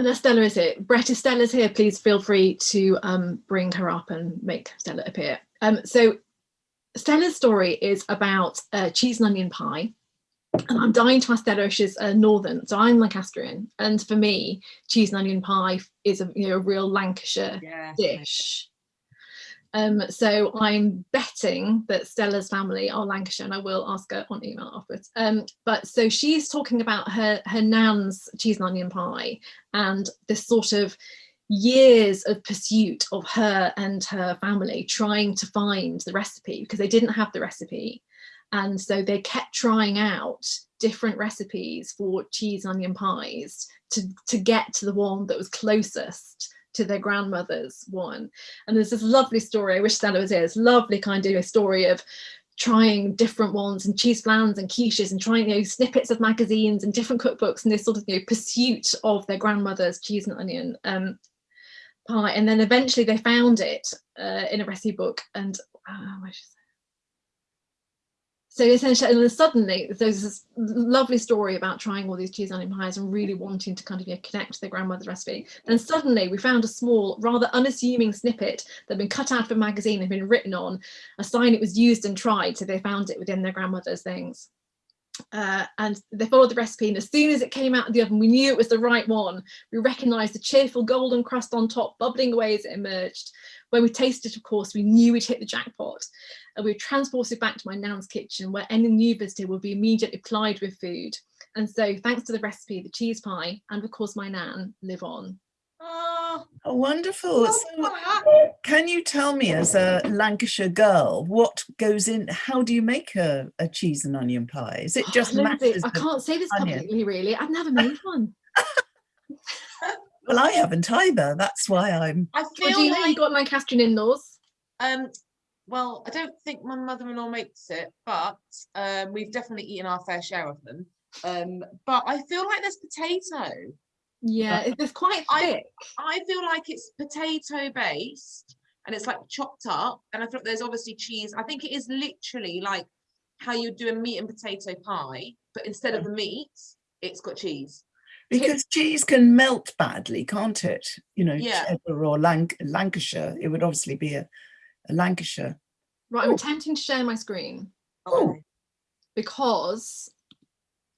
and Stella is here. Brett, if Stella's here, please feel free to um, bring her up and make Stella appear. Um, so, Stella's story is about uh, cheese and onion pie. And I'm dying to ask Stella if she's uh, northern. So I'm Lancastrian. And for me, cheese and onion pie is a, you know, a real Lancashire yeah dish. Um, so I'm betting that Stella's family are Lancashire, and I will ask her on email afterwards. Um, but so she's talking about her her nan's cheese and onion pie, and this sort of years of pursuit of her and her family trying to find the recipe because they didn't have the recipe, and so they kept trying out different recipes for cheese and onion pies to to get to the one that was closest to their grandmother's one. And there's this lovely story, I wish Stella was here, this lovely kind of story of trying different ones and cheese flans and quiches and trying you know snippets of magazines and different cookbooks and this sort of you know pursuit of their grandmother's cheese and onion um, pie and then eventually they found it uh, in a recipe book and uh, where should? So essentially suddenly there's this lovely story about trying all these cheese onion pies and really wanting to kind of you know, connect to their grandmother's recipe. Then suddenly we found a small rather unassuming snippet that had been cut out of a magazine and been written on a sign it was used and tried so they found it within their grandmother's things. Uh, and they followed the recipe and as soon as it came out of the oven we knew it was the right one. We recognized the cheerful golden crust on top bubbling away as it emerged when we tasted of course we knew we'd hit the jackpot and we were transported back to my nan's kitchen where any new visitor would be immediately plied with food. And so thanks to the recipe the cheese pie and of course my nan live on. Oh, Oh, wonderful. So can you tell me as a Lancashire girl, what goes in, how do you make a, a cheese and onion pie? Is it just Lindsey, masses I can't say this onion. publicly really. I've never made one Well, I haven't either. That's why I'm, I feel Georgina, like you got Lancastrian in-laws Um, well, I don't think my mother-in-law makes it, but um, we've definitely eaten our fair share of them. Um, but I feel like there's potato. yeah it's quite I- thick I feel like it's potato based, and it's like chopped up. And I thought there's obviously cheese. I think it is literally like how you do a meat and potato pie, but instead of the meat, it's got cheese. Because cheese can melt badly, can't it? You know, Yeah. cheddar or Lanc- Lancashire. It would obviously be a, a Lancashire. Right, I'm Oh. attempting to share my screen Oh. because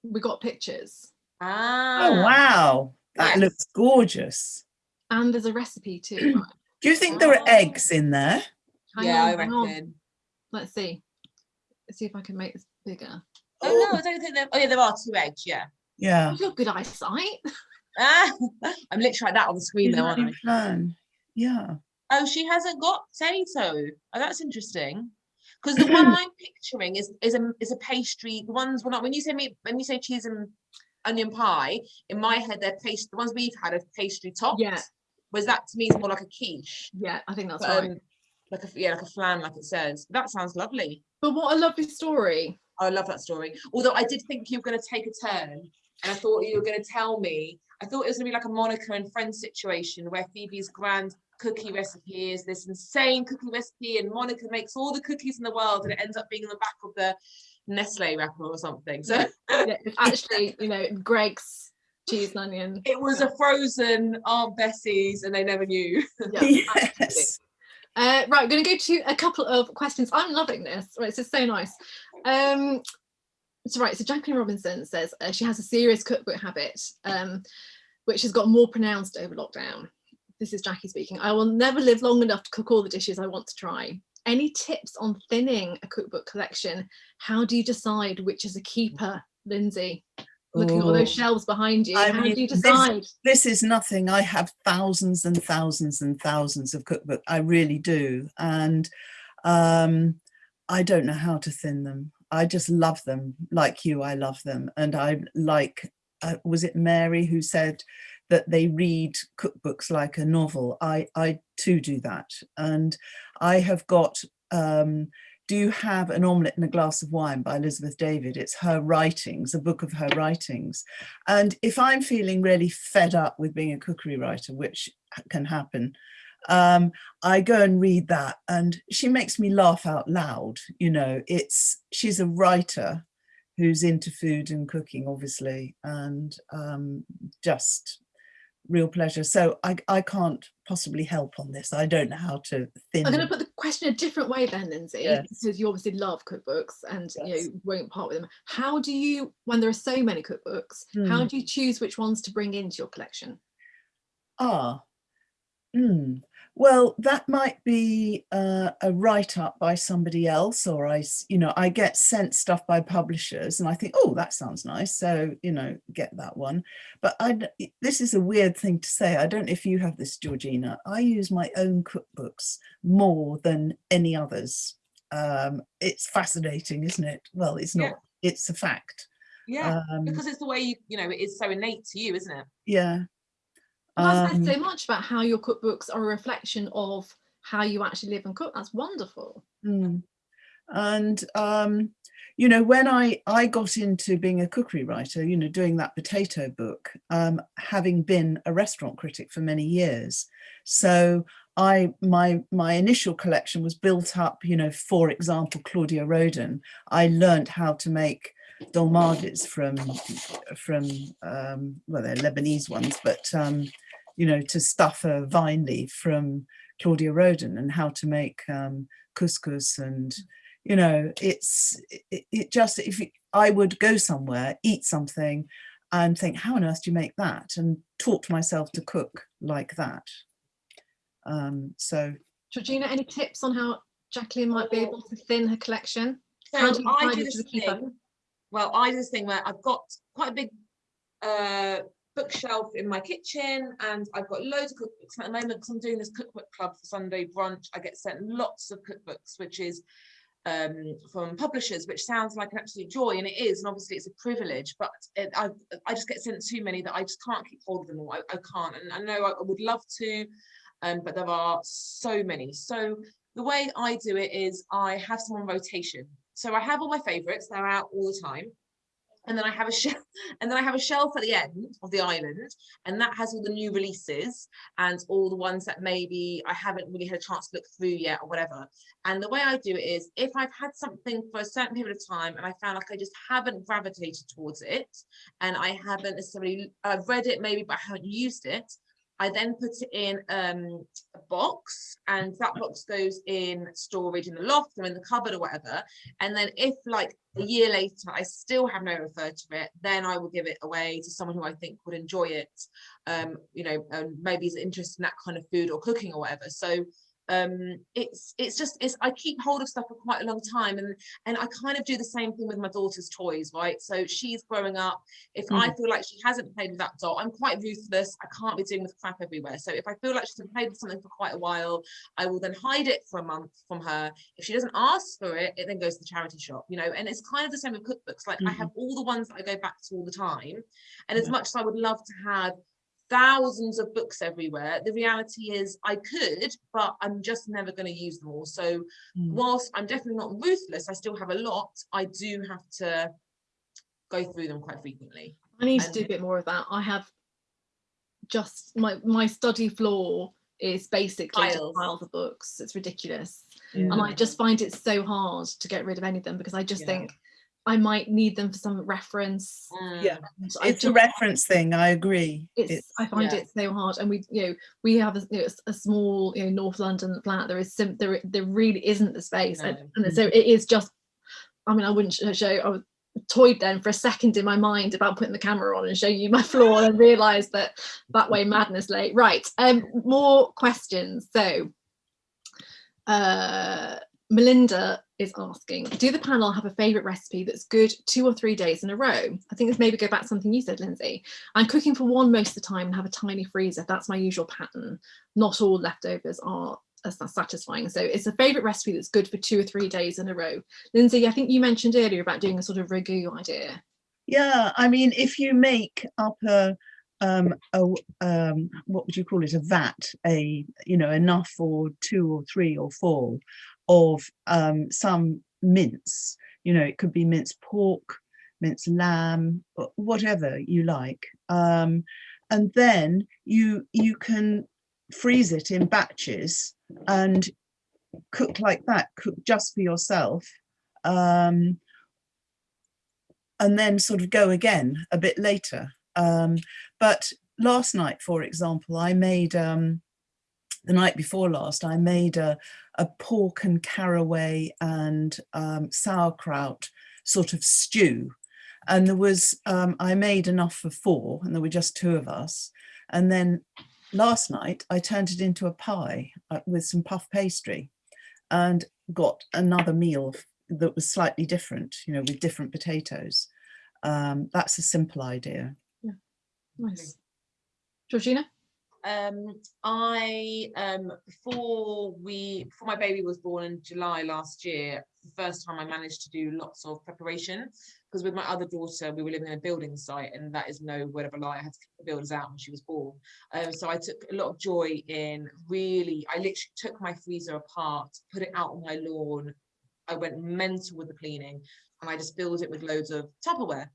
we got pictures Ah. Oh wow, that Yes. looks gorgeous. and there's a recipe too. Right, Do you think there are Oh. eggs in there? hang Yeah, I on, hang on. reckon. Let's see. Let's see if I can make this bigger. Oh no, I don't think there. Oh yeah, there are two eggs. Yeah. Yeah. You've got good eyesight. Ah, I'm literally like that on the screen You though, aren't I? really. Yeah. Oh, she hasn't got potato. Oh, that's interesting. Because the one I'm picturing is is a is a pastry. The ones when I, when you say me when you say cheese and onion pie, in my head they're pastry. The ones we've had are pastry topped. Yeah. Whereas that to me is more like a quiche. Yeah, I think that's but, right. um, like a yeah, like a flan, like it says. That sounds lovely. But what a lovely story. I love that story. Although I did think you were going to take a turn, and I thought you were going to tell me. I thought it was going to be like a Monica and Friends situation where Phoebe's grand cookie recipe is this insane cookie recipe, and Monica makes all the cookies in the world, and it ends up being in the back of the Nestle wrapper or something. So Yeah, actually, you know, Greggs cheese and onion. it was a frozen Aunt Bessie's, and they never knew. Yeah, absolutely. yes. Uh, right, going to go to a couple of questions. I'm loving this. Right, this is so nice. Um, so right, so Jacqueline Robinson says uh, she has a serious cookbook habit, um, which has got more pronounced over lockdown. This is Jackie speaking. I will never live long enough to cook all the dishes I want to try. Any tips on thinning a cookbook collection? How do you decide which is a keeper, Lindsey? Looking at all those shelves behind you, I how mean, do you this- decide? this is nothing. I have thousands and thousands and thousands of cookbook. I really do. And um, I don't know how to thin them. I just love them. Like you, I love them. And I like, uh, was it Mary who said that they read cookbooks like a novel? I, I too do that. And I have got, um, do you have an omelette and a glass of wine by Elizabeth David? It's her writings, a book of her writings. And if I'm feeling really fed up with being a cookery writer, which can happen, um, I go and read that and she makes me laugh out loud. You know, it's, she's a writer who's into food and cooking, obviously, and um, just real pleasure. So I, I can't possibly help on this. I don't know how to thin. I'm going to put the question a different way then, Lindsey, Yes. because you obviously love cookbooks and you know won't part with them. How do you, when there are so many cookbooks, how Hmm. do you choose which ones to bring into your collection? Ah, mm. Well, that might be uh, a write up by somebody else, or I, you know, I get sent stuff by publishers and I think, oh, that sounds nice. So, you know, get that one. But I, this is a weird thing to say. I don't know if you have this, Georgina. I use my own cookbooks more than any others. Um, it's fascinating, isn't it? Well, it's Yeah. not, it's a fact. Yeah, Um, because it's the way you, you know, it is so innate to you, isn't it? yeah. Well, Um, so much about how your cookbooks are a reflection of how you actually live and cook. That's wonderful. Mm. And um, you know, when I I got into being a cookery writer, you know, doing that potato book, um, having been a restaurant critic for many years, so I my my initial collection was built up. You know, for example, Claudia Roden. I learned how to make dolmades from from um, well, they're Lebanese ones, but um, you know, to stuff a vine leaf from Claudia Roden and how to make um, couscous and you know it's it, it just if you, I would go somewhere eat something and think how on earth do you make that and taught myself to cook like that um so Georgina, any tips on how Jacqueline might be able to thin her collection? How So do you I do this thing. Well, I do this thing where I've got quite a big uh, bookshelf in my kitchen, and I've got loads of cookbooks at the moment because I'm doing this cookbook club for Sunday brunch. I get sent lots of cookbooks, which is um, from publishers, which sounds like an absolute joy, and it is, and obviously it's a privilege. But it, I, I just get sent too many that I just can't keep hold of them all. I, I can't, and I know I would love to, um, but there are so many. So the way I do it is I have some on rotation. So I have all my favorites, they're out all the time. And then I have a shelf, and then I have a shelf at the end of the island, and that has all the new releases and all the ones that maybe I haven't really had a chance to look through yet or whatever. And the way I do it is, if I've had something for a certain period of time and I found like I just haven't gravitated towards it, and I haven't necessarily I've read it maybe, but I haven't used it, I then put it in um, a box and that box goes in storage in the loft or in the cupboard or whatever. And then if like a year later, I still have no referred to it, then I will give it away to someone who I think would enjoy it. Um, you know, and maybe is interested in that kind of food or cooking or whatever. So um it's it's just it's i keep hold of stuff for quite a long time and and i kind of do the same thing with my daughter's toys right? So she's growing up. If Mm. i feel like she hasn't played with that doll i'm quite ruthless. I can't be doing with crap everywhere. So if i feel like she's played with something for quite a while i will then hide it for a month from her. If she doesn't ask for it it then goes to the charity shop you know? And it's kind of the same with cookbooks. Like i Mhm. have all the ones that i go back to all the time. And as Yeah. much as i would love to have thousands of books everywhere. The reality is I could, but I'm just never going to use them all. So Mm. whilst I'm definitely not ruthless, I still have a lot. I do have to go through them quite frequently. I need to do a bit more of that. I have just my my study floor is basically just Piles. piles of books. It's ridiculous. Yeah. And I just find it so hard to get rid of any of them because I just Yeah. think I might need them for some reference. Yeah. and I It's a reference thing, I agree. it's, I find yeah. it so hard and we you know we have a, you know, s- a small you know North London flat there is sim there there really isn't the space and, No. and so it is just I mean I wouldn't show I was toyed then for a second in my mind about putting the camera on and showing you my floor and realized that that way madness late right um more questions so uh Melinda is asking, do the panel have a favourite recipe that's good two or three days in a row? I think this maybe go back to something you said, Lindsey. I'm cooking for one most of the time and have a tiny freezer. That's my usual pattern. Not all leftovers are as satisfying. So it's a favourite recipe that's good for two or three days in a row. Lindsey, I think you mentioned earlier about doing a sort of ragu idea. Yeah, I mean, if you make up a, um, a, um, what would you call it, a vat, a, you know, enough for two or three or four of um, some mince, you know, it could be minced pork, minced lamb, whatever you like. Um, and then you you can freeze it in batches and cook like that, cook just for yourself. Um, and then sort of go again a bit later. Um, but last night, for example, I made um, the night before last, I made a, a pork and caraway and um, sauerkraut sort of stew. And there was, um, I made enough for four, and there were just two of us. And then last night, I turned it into a pie uh, with some puff pastry and got another meal that was slightly different, you know, with different potatoes. Um, that's a simple idea. Yeah, Nice. Georgina? Um, I um before we before my baby was born in July last year, the first time I managed to do lots of preparation because with my other daughter we were living in a building site and that is no word of a lie. I had to kick the builders out when she was born. Um, so I took a lot of joy in really. I literally took my freezer apart, put it out on my lawn. I went mental with the cleaning, and I just filled it with loads of Tupperware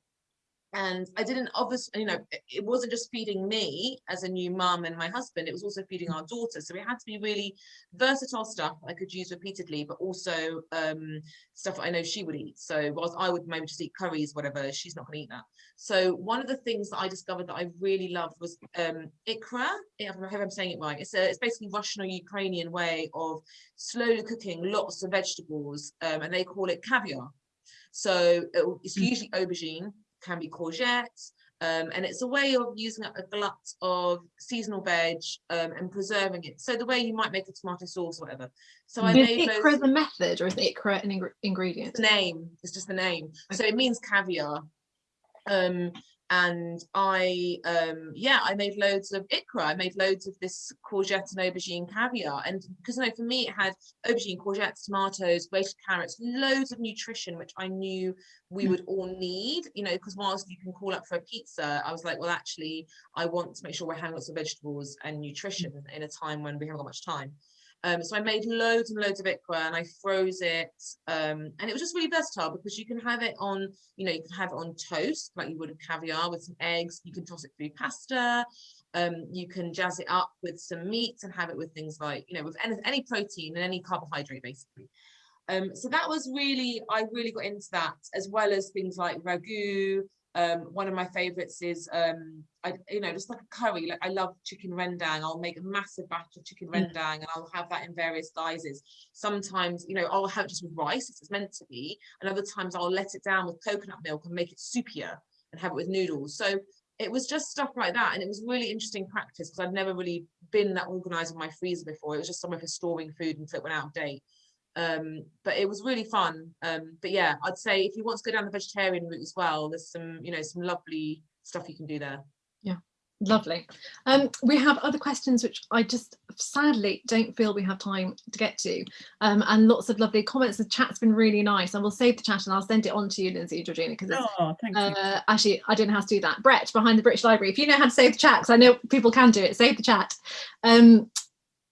and I didn't obviously, you know, it- wasn't just feeding me as a new mum and my husband, it was also feeding our daughter. So it had to be really versatile stuff I could use repeatedly, but also um, stuff I know she would eat. So whilst I would maybe just eat curries, whatever, she's not going to eat that. So one of the things that I discovered that I really loved was um, ikra. I hope I'm saying it right. It's a, it's basically Russian or Ukrainian way of slowly cooking lots of vegetables, um, and they call it caviar. So it- it's Mm. usually aubergine, can be courgette, um, and it's a way of using a glut of seasonal veg um, and preserving it. So the way you might make a tomato sauce, or whatever. So I Is made those. the method or is ikra an ingre- ingredient? the name. It's just the name. So it means caviar. Um, and I, um, yeah, I made loads of ikra. I made loads of this courgette and aubergine caviar. And because you know, for me, it had aubergine, courgettes, tomatoes, grated carrots, loads of nutrition, which I knew we Mm. would all need. You know, because whilst you can call up for a pizza, I was like, well, actually, I want to make sure we're having lots of vegetables and nutrition in a time when we haven't got much time. Um, so I made loads and loads of ikra and I froze it. Um, and it was just really versatile because you can have it on, you know, you can have it on toast like you would caviar with some eggs. You can toss it through pasta. Um, you can jazz it up with some meat and have it with things like, you know, with any, any protein and any carbohydrate basically. Um, so that was really, I really got into that as well as things like ragu. Um, one of my favorites is, um, I, you know, just like a curry. Like I love chicken rendang. I'll make a massive batch of chicken Mm. rendang and I'll have that in various guises. Sometimes, you know, I'll have it just with rice if it's meant to be. And other times I'll let it down with coconut milk and make it soupier and have it with noodles. So it was just stuff like that. And it was really interesting practice because I'd never really been that organized with my freezer before. It was just somewhere for storing food until it went out of date um but it was really fun um but yeah i'd say if you want to go down the vegetarian route as well there's some you know some lovely stuff you can do there Yeah, Lovely. Um, we have other questions which I just sadly don't feel we have time to get to. Um, and lots of lovely comments. The chat's been really nice. And we'll save the chat and I'll send it on to you, Lindsey, Georgina, because Oh, thank you. uh, actually, I don't know how to do that. Brett, behind the British Library, if you know how to save the chat, because I know people can do it, save the chat.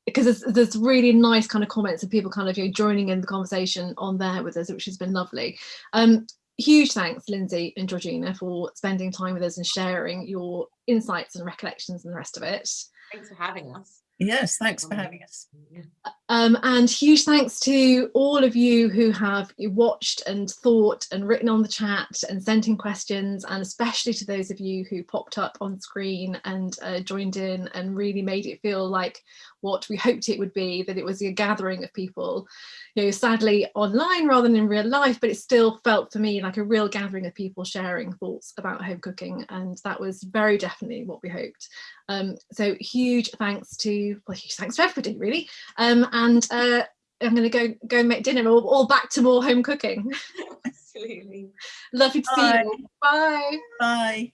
Um, because there's, there's really nice kind of comments and people kind of you know, joining in the conversation on there with us, which has been lovely. Um, huge thanks, Lindsey and Georgina, for spending time with us and sharing your insights and recollections and the rest of it. thanks for having us Yes, thanks for having us. Yeah. Um, and huge thanks to all of you who have watched and thought and written on the chat and sent in questions, and especially to those of you who popped up on screen and uh, joined in and really made it feel like what we hoped it would be, that it was a gathering of people, you know, sadly online rather than in real life, but it still felt for me like a real gathering of people sharing thoughts about home cooking. And that was very definitely what we hoped. Um, so huge thanks to, well, huge thanks to everybody really. Um, and uh, I'm going to go go make dinner. All, all back to more home cooking. absolutely Lovely to see Bye. you. Bye. Bye.